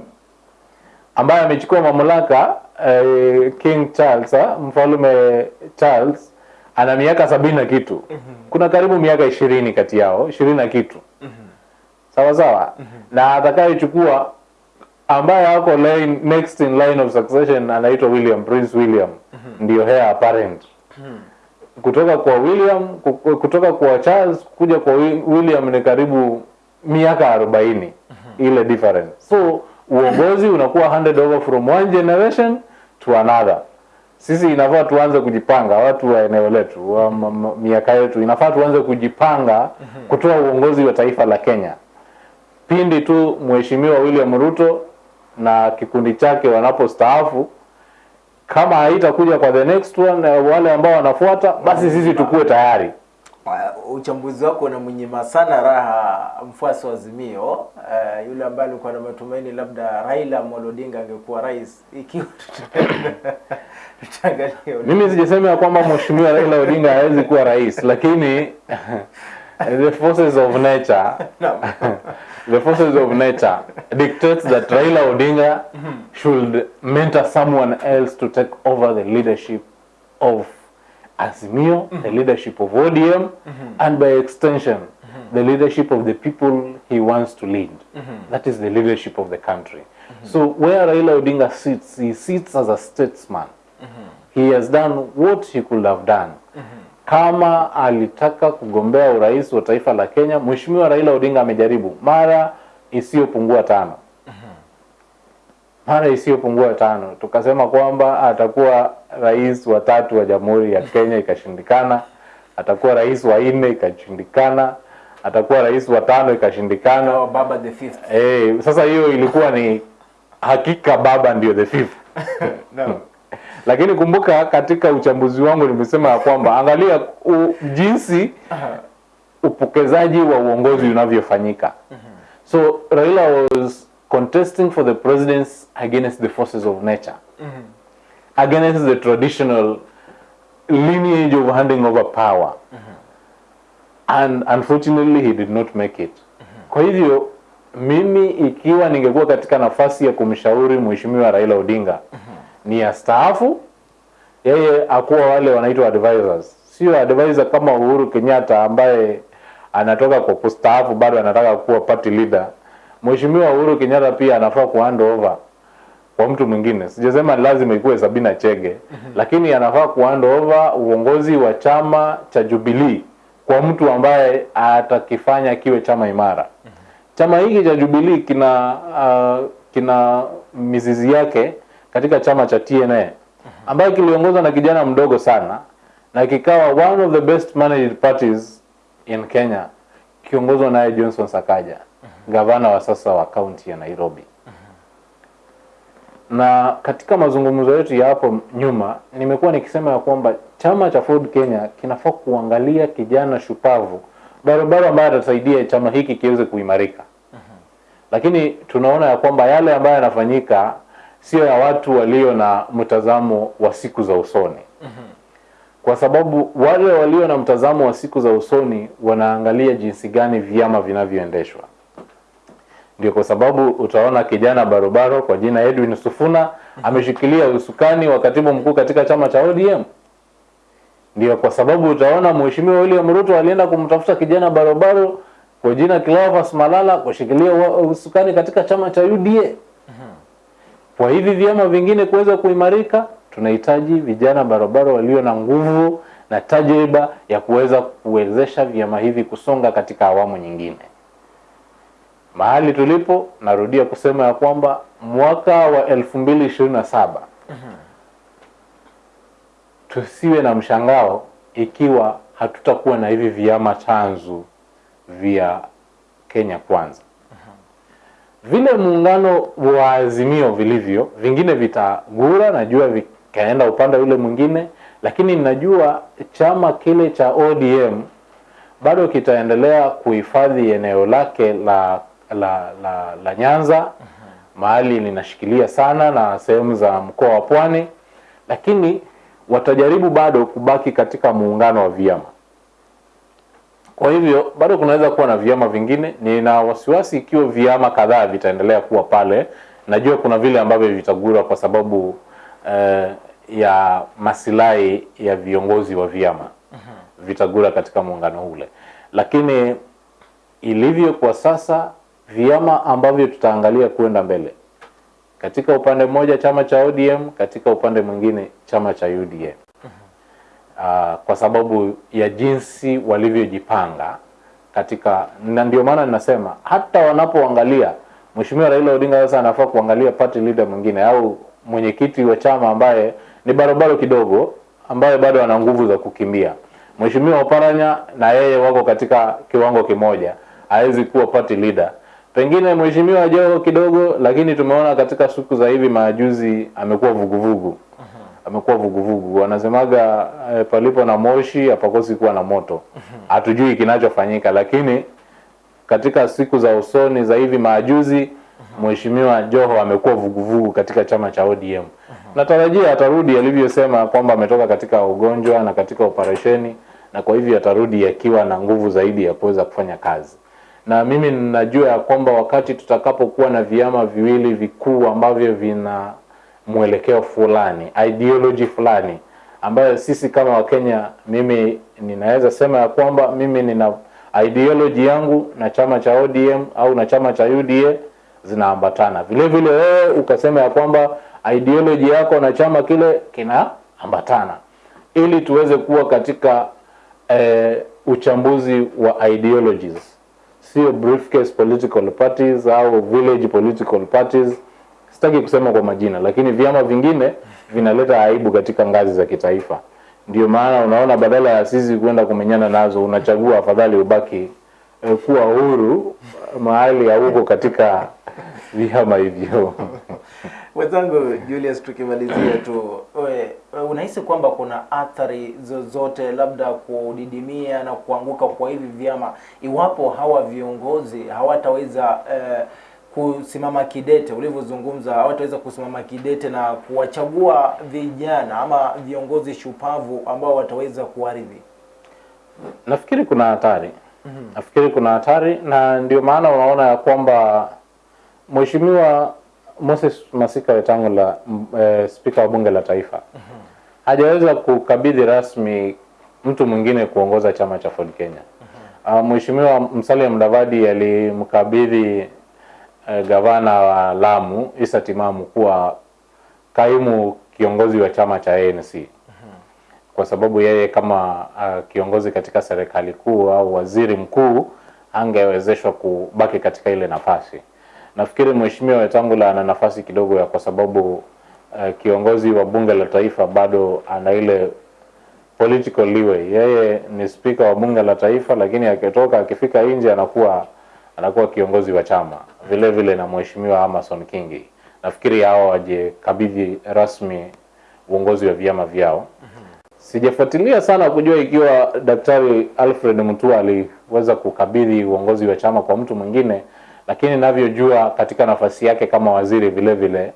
ambaye amechukua mamlaka eh, King Charles ha? mfalme Charles ana miaka sabini na kitu mm -hmm. kuna karibu miaka ishirini kati yao ishirini na kitu mm -hmm. sawa sawa mm -hmm. na atakayechukua ambaye ako line, next in line of succession anaitwa William Prince William mm -hmm. ndio heir apparent mm -hmm. kutoka kwa William kutoka kwa Charles kuja kwa William ni karibu miaka arobaini ile difference so uongozi unakuwa handed over from one generation to another. Sisi inafaa tuanze kujipanga watu wa eneo letu wa miaka yetu inafaa tuanze kujipanga kutoa uongozi wa taifa la Kenya. Pindi tu mheshimiwa William Ruto na kikundi chake wanapostaafu kama haitakuja kwa the next one eh, wale ambao wanafuata basi sisi tukue tayari Uh, uchambuzi wako unamnyima sana raha mfuasi wa Azimio uh, yule ambaye alikuwa na matumaini labda Raila Amolo Odinga angekuwa rais ikiwa [LAUGHS] tutaangalia mimi sijasema kwamba mheshimiwa Raila Odinga hawezi kuwa rais lakini [LAUGHS] the forces of nature [LAUGHS] the forces of nature dictates that Raila Odinga should mentor someone else to take over the leadership of Azimio, mm -hmm. the leadership of ODM, mm -hmm. and by extension, mm -hmm. the leadership of the people he wants to lead. That is the leadership of the country. So where Raila Odinga sits, he sits as a statesman. He has done what he could have done. Kama alitaka kugombea urais wa taifa la Kenya, Mheshimiwa Raila Odinga amejaribu mara isiyopungua tano mara isiyopungua tano, tukasema kwamba atakuwa rais wa tatu wa Jamhuri ya Kenya, ikashindikana. Atakuwa rais wa nne, ikashindikana. Atakuwa rais wa tano, ikashindikana. Oh, Baba the fifth. Eh, sasa hiyo ilikuwa ni hakika baba ndio the fifth. [LAUGHS] no. Lakini kumbuka katika uchambuzi wangu nimesema ya kwamba angalia u, jinsi upokezaji wa uongozi unavyofanyika. So Raila was contesting for the presidency against the forces of nature. mm -hmm. Against the traditional lineage of handing over power. Mm -hmm. And unfortunately he did not make it. Kwa hivyo mimi ikiwa ningekuwa katika nafasi ya kumshauri mheshimiwa Raila Odinga mm -hmm. ni ya astaafu yeye akuwa wale wanaitwa advisors, sio advisor kama Uhuru Kenyatta ambaye anatoka kwa kustaafu bado anataka kuwa party leader. Mheshimiwa Uhuru Kenyatta pia anafaa ku hand over kwa mtu mwingine. Sijasema lazima ikuwe Sabina Chege, lakini anafaa ku hand over uongozi wa chama cha Jubilee kwa mtu ambaye atakifanya kiwe chama imara. Chama hiki cha Jubilee kina uh, kina mizizi yake katika chama cha TNA ambayo kiliongozwa na kijana mdogo sana na kikawa one of the best managed parties in Kenya kiongozwa naye Johnson Sakaja, gavana wa sasa wa kaunti ya Nairobi. Na katika mazungumzo yetu ya hapo nyuma nimekuwa nikisema ya kwamba chama cha Ford Kenya kinafaa kuangalia kijana shupavu barabara ambayo atasaidia chama hiki kiweze kuimarika. Lakini tunaona ya kwamba yale ambayo yanafanyika sio ya watu walio na mtazamo wa siku za usoni kwa sababu wale walio na mtazamo wa siku za usoni wanaangalia jinsi gani vyama vinavyoendeshwa. Ndio kwa sababu utaona kijana barobaro kwa jina Edwin Sufuna ameshikilia usukani wa katibu mkuu katika chama cha ODM. Ndio kwa sababu utaona Mheshimiwa William Ruto alienda kumtafuta kijana barobaro kwa jina Cleophas Malala kushikilia usukani katika chama cha UDA. Kwa hivi vyama vingine kuweza kuimarika, tunahitaji vijana barobaro walio na nguvu na tajriba ya kuweza kuwezesha vyama hivi kusonga katika awamu nyingine. Mahali tulipo, narudia kusema ya kwamba mwaka wa 2027 tusiwe na mshangao ikiwa hatutakuwa na hivi vyama chanzu vya Kenya Kwanza. Vile muungano wa Azimio vilivyo, vingine vitagura, najua vikaenda upande ule mwingine, lakini najua chama kile cha ODM bado kitaendelea kuhifadhi eneo lake la la, la, la Nyanza mahali linashikilia sana na sehemu za mkoa wa Pwani, lakini watajaribu bado kubaki katika muungano wa vyama. Kwa hivyo bado kunaweza kuwa na vyama vingine. Nina wasiwasi ikiwa vyama kadhaa vitaendelea kuwa pale. Najua kuna vile ambavyo vitagura kwa sababu eh, ya masilahi ya viongozi wa vyama vitagura katika muungano ule, lakini ilivyo kwa sasa, vyama ambavyo tutaangalia kuenda mbele, katika upande mmoja chama cha ODM, katika upande mwingine chama cha UDA uh, kwa sababu ya jinsi walivyojipanga katika, na ndio maana ninasema hata wanapoangalia Mheshimiwa Raila Odinga sasa anafaa kuangalia party leader mwingine au mwenyekiti wa chama ambaye ni barobaro kidogo, ambaye bado ana nguvu za kukimbia. Mheshimiwa Oparanya na yeye wako katika kiwango kimoja, hawezi kuwa party leader. Pengine Mheshimiwa Joho kidogo, lakini tumeona katika siku za hivi majuzi amekuwa vuguvugu amekuwa vuguvugu. Wanasemaga eh, palipo na moshi hapakosi kuwa na moto. Hatujui kinachofanyika, lakini katika siku za usoni za hivi majuzi Mheshimiwa Joho amekuwa vuguvugu katika chama cha ODM. Natarajia atarudi alivyosema kwamba ametoka katika ugonjwa na katika operesheni, na kwa hivyo atarudi akiwa na nguvu zaidi ya kuweza kufanya kazi. Na mimi ninajua ya kwamba wakati tutakapokuwa na vyama viwili vikuu ambavyo vina mwelekeo fulani, ideology fulani ambayo sisi kama Wakenya, mimi ninaweza sema ya kwamba mimi nina ideology yangu na chama cha ODM au na chama cha UDA zinaambatana. Vile vile wewe ukasema ya kwamba ideology yako na chama kile kinaambatana, ili tuweze kuwa katika eh, uchambuzi wa ideologies, sio briefcase political parties au village political parties sitaki kusema kwa majina, lakini vyama vingine vinaleta aibu katika ngazi za kitaifa. Ndio maana unaona badala ya sisi kwenda kumenyana nazo, unachagua afadhali ubaki eh, kuwa huru mahali hauko katika [LAUGHS] vyama hivyo. Mwenzangu Julius, tukimalizia tu, we, unahisi kwamba kuna athari zozote labda kudidimia na kuanguka kwa hivi vyama iwapo hawa viongozi hawataweza eh, kusimama kidete ulivyozungumza, hawataweza kusimama kidete na kuwachagua vijana ama viongozi shupavu ambao wataweza kuwaridhi? Nafikiri kuna hatari mm -hmm. nafikiri kuna hatari, na ndio maana unaona ya kwamba Mheshimiwa Moses Masika Wetangula, e, eh, spika wa bunge la taifa hajaweza kukabidhi rasmi mtu mwingine kuongoza chama cha Ford Kenya. Uh, Mheshimiwa Musalia Mudavadi alimkabidhi eh, gavana wa Lamu Issa Timamu kuwa kaimu kiongozi wa chama cha ANC kwa sababu yeye kama uh, kiongozi katika serikali kuu au waziri mkuu angewezeshwa kubaki katika ile nafasi. Nafikiri Mheshimiwa Wetangula ana nafasi kidogo ya kwa sababu uh, kiongozi wa bunge la taifa bado ana ile political leeway. Yeye ni spika wa bunge la taifa, lakini akitoka akifika nje anakuwa anakuwa kiongozi wa chama vile vile na Mheshimiwa Amason Kingi. Nafikiri hao wajekabidhi rasmi uongozi wa vyama vyao. Sijafuatilia sana kujua ikiwa Daktari Alfred Mutua aliweza kukabidhi uongozi wa chama kwa mtu mwingine, lakini navyojua katika nafasi yake kama waziri vile vile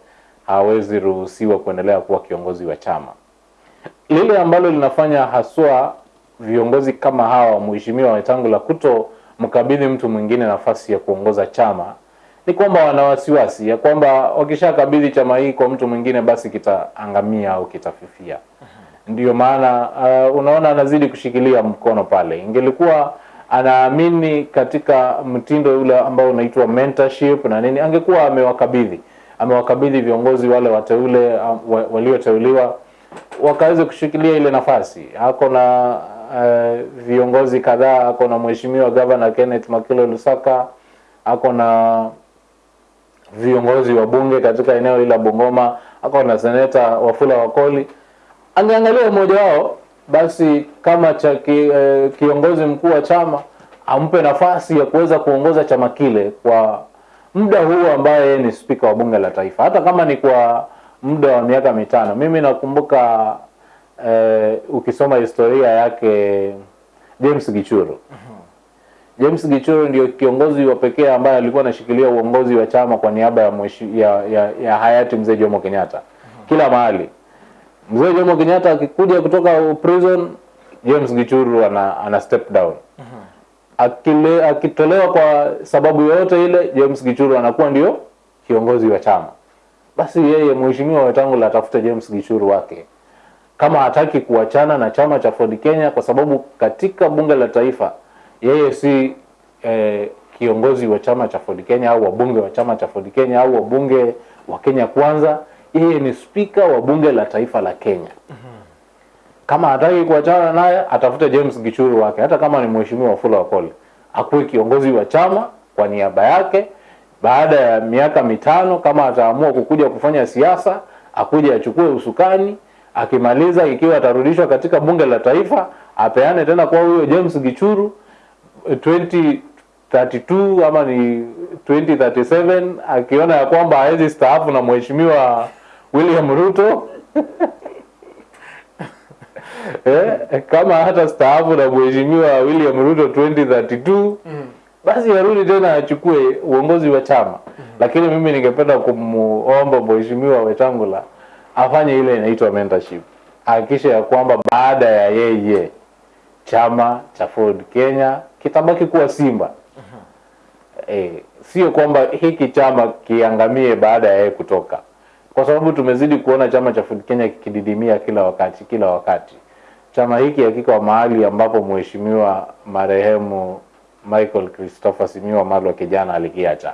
hawezi ruhusiwa kuendelea kuwa kiongozi wa chama. Lile ambalo linafanya haswa viongozi kama hawa, Mheshimiwa Wetangula kuto mkabidhi mtu mwingine nafasi ya kuongoza chama ni kwamba wana wasiwasi ya kwamba wakishakabidhi chama hii kwa mtu mwingine, basi kitaangamia au kitafifia. Ndiyo maana uh, unaona anazidi kushikilia mkono pale. Ingelikuwa anaamini katika mtindo ule ambao unaitwa mentorship na nini, angekuwa amewakabidhi amewakabidhi viongozi wale wateule uh, walioteuliwa wakaweze kushikilia ile nafasi. Ako na uh, viongozi kadhaa, ako na mheshimiwa gavana Kenneth Makilo Lusaka, ako na viongozi wa bunge katika eneo hili la Bungoma, ako na seneta Wafula Wakoli. Angeangalia mmoja wao basi kama cha ki, eh, kiongozi mkuu wa chama ampe nafasi ya kuweza kuongoza chama kile kwa muda huu ambaye ni spika wa bunge la taifa, hata kama ni kwa muda wa miaka mitano. Mimi nakumbuka eh, ukisoma historia yake James Gichuru James Gichuru ndio kiongozi wa pekee ambaye alikuwa anashikilia uongozi wa chama kwa niaba ya, ya, ya, ya hayati mzee Jomo Kenyatta kila mahali. Mzee Jomo Kenyatta akikuja kutoka prison, James Gichuru ana, ana step down Akile, akitolewa kwa sababu yoyote ile, James Gichuru anakuwa ndio kiongozi wa chama. Basi yeye mheshimiwa Wetangula atafute James Gichuru wake kama hataki kuachana na chama cha Ford Kenya, kwa sababu katika bunge la taifa yeye si eh, kiongozi wa chama cha Ford Kenya au wabunge wa chama cha Ford Kenya au wabunge wa Kenya Kwanza. Yeye ni spika wa bunge la taifa la Kenya. Kama hataki kuachana naye, atafute James Gichuru wake, hata kama ni mheshimiwa Wafula Wakoli, akuwe kiongozi wa chama kwa niaba yake. Baada ya miaka mitano, kama ataamua kukuja kufanya siasa, akuje achukue usukani akimaliza ikiwa atarudishwa katika bunge la taifa apeane tena kwa huyo James Gichuru 2032 ama ni 2037 akiona ya kwamba hawezi staafu na mheshimiwa William Ruto [LAUGHS] eh, kama hata staafu na mheshimiwa William Ruto 2032 mm. basi arudi tena achukue uongozi wa chama. mm. Lakini mimi ningependa kumuomba mheshimiwa Wetangula afanye ile inaitwa mentorship, hakikisha ya kwamba baada ya yeye chama cha Ford Kenya kitabaki kuwa Simba. E, sio kwamba hiki chama kiangamie baada ya yeye kutoka, kwa sababu tumezidi kuona chama cha Ford Kenya kikididimia kila wakati kila wakati. Chama hiki hakika mahali ambapo mheshimiwa marehemu Michael Christopher Simiwa Malwa kijana alikiacha.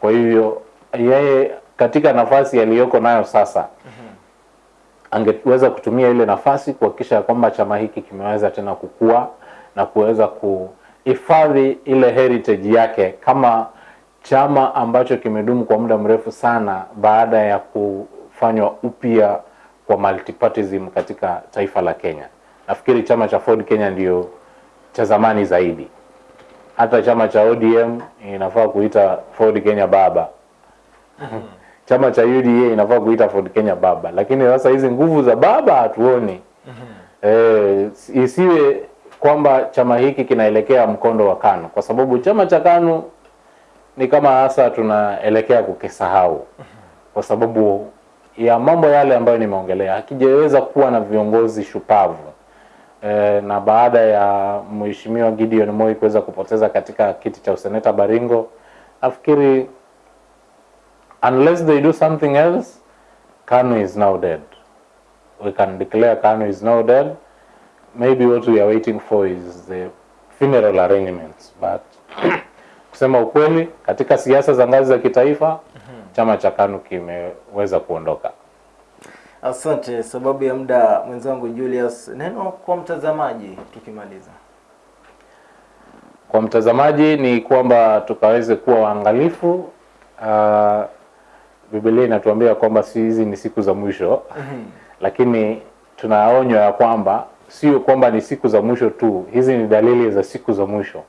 Kwa hivyo yeye katika nafasi aliyoko nayo sasa mm -hmm. angeweza kutumia ile nafasi kuhakikisha kwamba chama hiki kimeweza tena kukua na kuweza kuhifadhi ile heritage yake kama chama ambacho kimedumu kwa muda mrefu sana baada ya kufanywa upya kwa multipartyism katika taifa la Kenya. Nafikiri chama cha Ford Kenya ndio cha zamani zaidi. Hata chama cha ODM inafaa kuita Ford Kenya baba chama cha UDA inafaa kuita Ford Kenya baba, lakini sasa hizi nguvu za baba hatuoni. Eh, isiwe kwamba chama hiki kinaelekea mkondo wa KANU, kwa sababu chama cha KANU ni kama hasa tunaelekea kukisahau kwa sababu ya mambo yale ambayo nimeongelea, hakijaweza kuwa na viongozi shupavu e, na baada ya mheshimiwa Gideon Moi kuweza kupoteza katika kiti cha useneta Baringo, nafikiri unless they do something else, KANU is now dead. We can declare KANU is now dead. Maybe what we are waiting for is the funeral arrangements. But kusema ukweli, katika siasa za ngazi za kitaifa chama cha KANU kimeweza kuondoka. Asante. Sababu ya muda, mwenzangu Julius, neno kwa mtazamaji tukimaliza. Kwa mtazamaji ni kwamba tukaweze kuwa waangalifu. Uh, Biblia inatuambia kwamba si hizi ni siku za mwisho mm -hmm. lakini tunaonywa ya kwamba sio kwamba ni siku za mwisho tu, hizi ni dalili za siku za mwisho.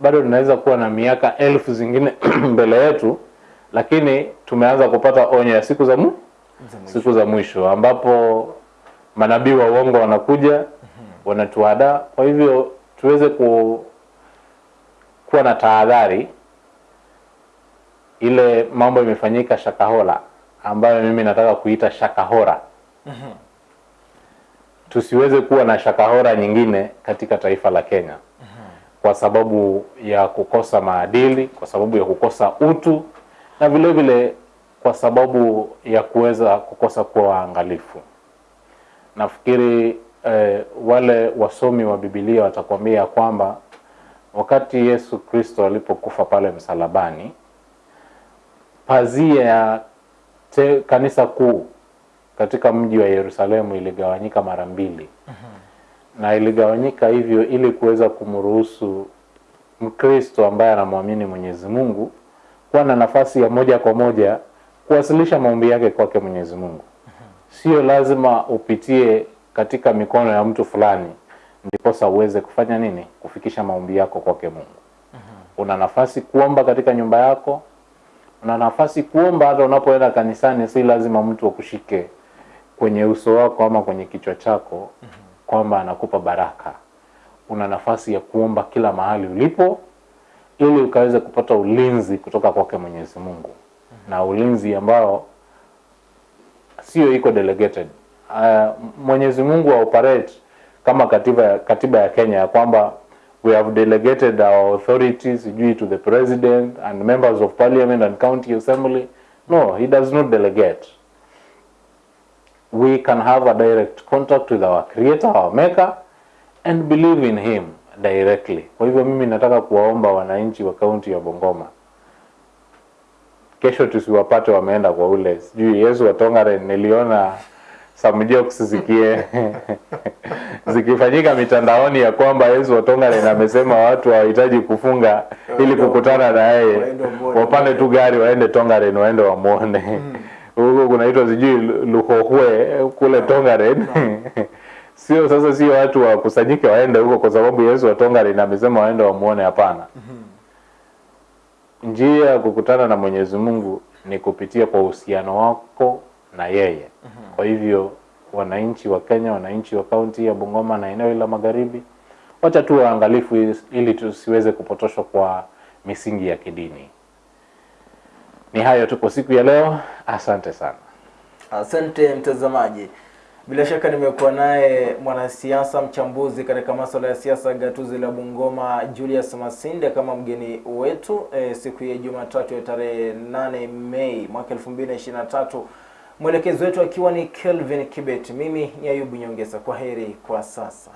Bado tunaweza kuwa na miaka elfu zingine [CLEARS THROAT] mbele yetu, lakini tumeanza kupata onyo ya siku za mu Za mwisho. siku za mwisho ambapo manabii wa uongo wanakuja wanatuada Kwa hivyo tuweze ku, kuwa na tahadhari. Ile mambo imefanyika Shakahola ambayo mimi nataka kuita Shakahora, tusiweze kuwa na Shakahora nyingine katika taifa la Kenya kwa sababu ya kukosa maadili, kwa sababu ya kukosa utu na vile vile kwa sababu ya kuweza kukosa kuwa waangalifu. Nafikiri eh, wale wasomi wa Biblia watakwambia kwamba wakati Yesu Kristo alipokufa pale msalabani, pazia ya kanisa kuu katika mji wa Yerusalemu iligawanyika mara mbili na iligawanyika hivyo ili kuweza kumruhusu Mkristo ambaye anamwamini Mwenyezi Mungu kuwa na nafasi ya moja kwa moja kuwasilisha maombi yake kwake Mwenyezi Mungu. Sio lazima upitie katika mikono ya mtu fulani ndiposa uweze kufanya nini, kufikisha maombi yako kwake Mungu. Una nafasi kuomba katika nyumba yako, una nafasi kuomba hata unapoenda kanisani. Si lazima mtu akushike kwenye uso wako ama kwenye kichwa chako kwamba anakupa baraka. una nafasi ya kuomba kila mahali ulipo ili ukaweze kupata ulinzi kutoka kwake Mwenyezi Mungu na ulinzi ambao sio iko delegated. Uh, Mwenyezi Mungu wa operate kama katiba katiba ya Kenya ya kwamba we have delegated our authorities sijui to the president and members of parliament and county assembly. No, he does not delegate. We can have a direct contact with our creator, our maker and believe in him directly. Kwa hivyo mimi nataka kuwaomba wananchi wa kaunti ya bongoma kesho tusiwapate wameenda kwa ule sijui Yesu watongare. Niliona some jokes zikie [LAUGHS] zikifanyika mitandaoni ya kwamba Yesu watongare amesema watu hawahitaji kufunga ili kukutana na yeye, wapande tu gari waende Tongaren waende wamuone huko kunaitwa sijui Luhohwe kule Tongaren [LAUGHS] sio sasa, sio watu wakusanyike waende huko kwa sababu Yesu wa Tongaren amesema waende wamuone. Hapana, njia ya kukutana na Mwenyezi Mungu ni kupitia kwa uhusiano wako na yeye. Kwa hivyo wananchi wa Kenya, wananchi wa kaunti ya Bungoma na eneo la magharibi, wacha tu waangalifu ili- ili tusiweze kupotoshwa kwa misingi ya kidini. Ni hayo tu kwa siku ya leo, asante sana. Asante mtazamaji. Bila shaka nimekuwa naye mwanasiasa mchambuzi katika masuala ya siasa gatuzi la Bungoma Julius Masinde kama mgeni wetu e, siku ya Jumatatu ya tarehe 8 Mei mwaka 2023, mwelekezi wetu akiwa ni Kelvin Kibet. Mimi ni Ayubu nyongeza kwa heri kwa sasa.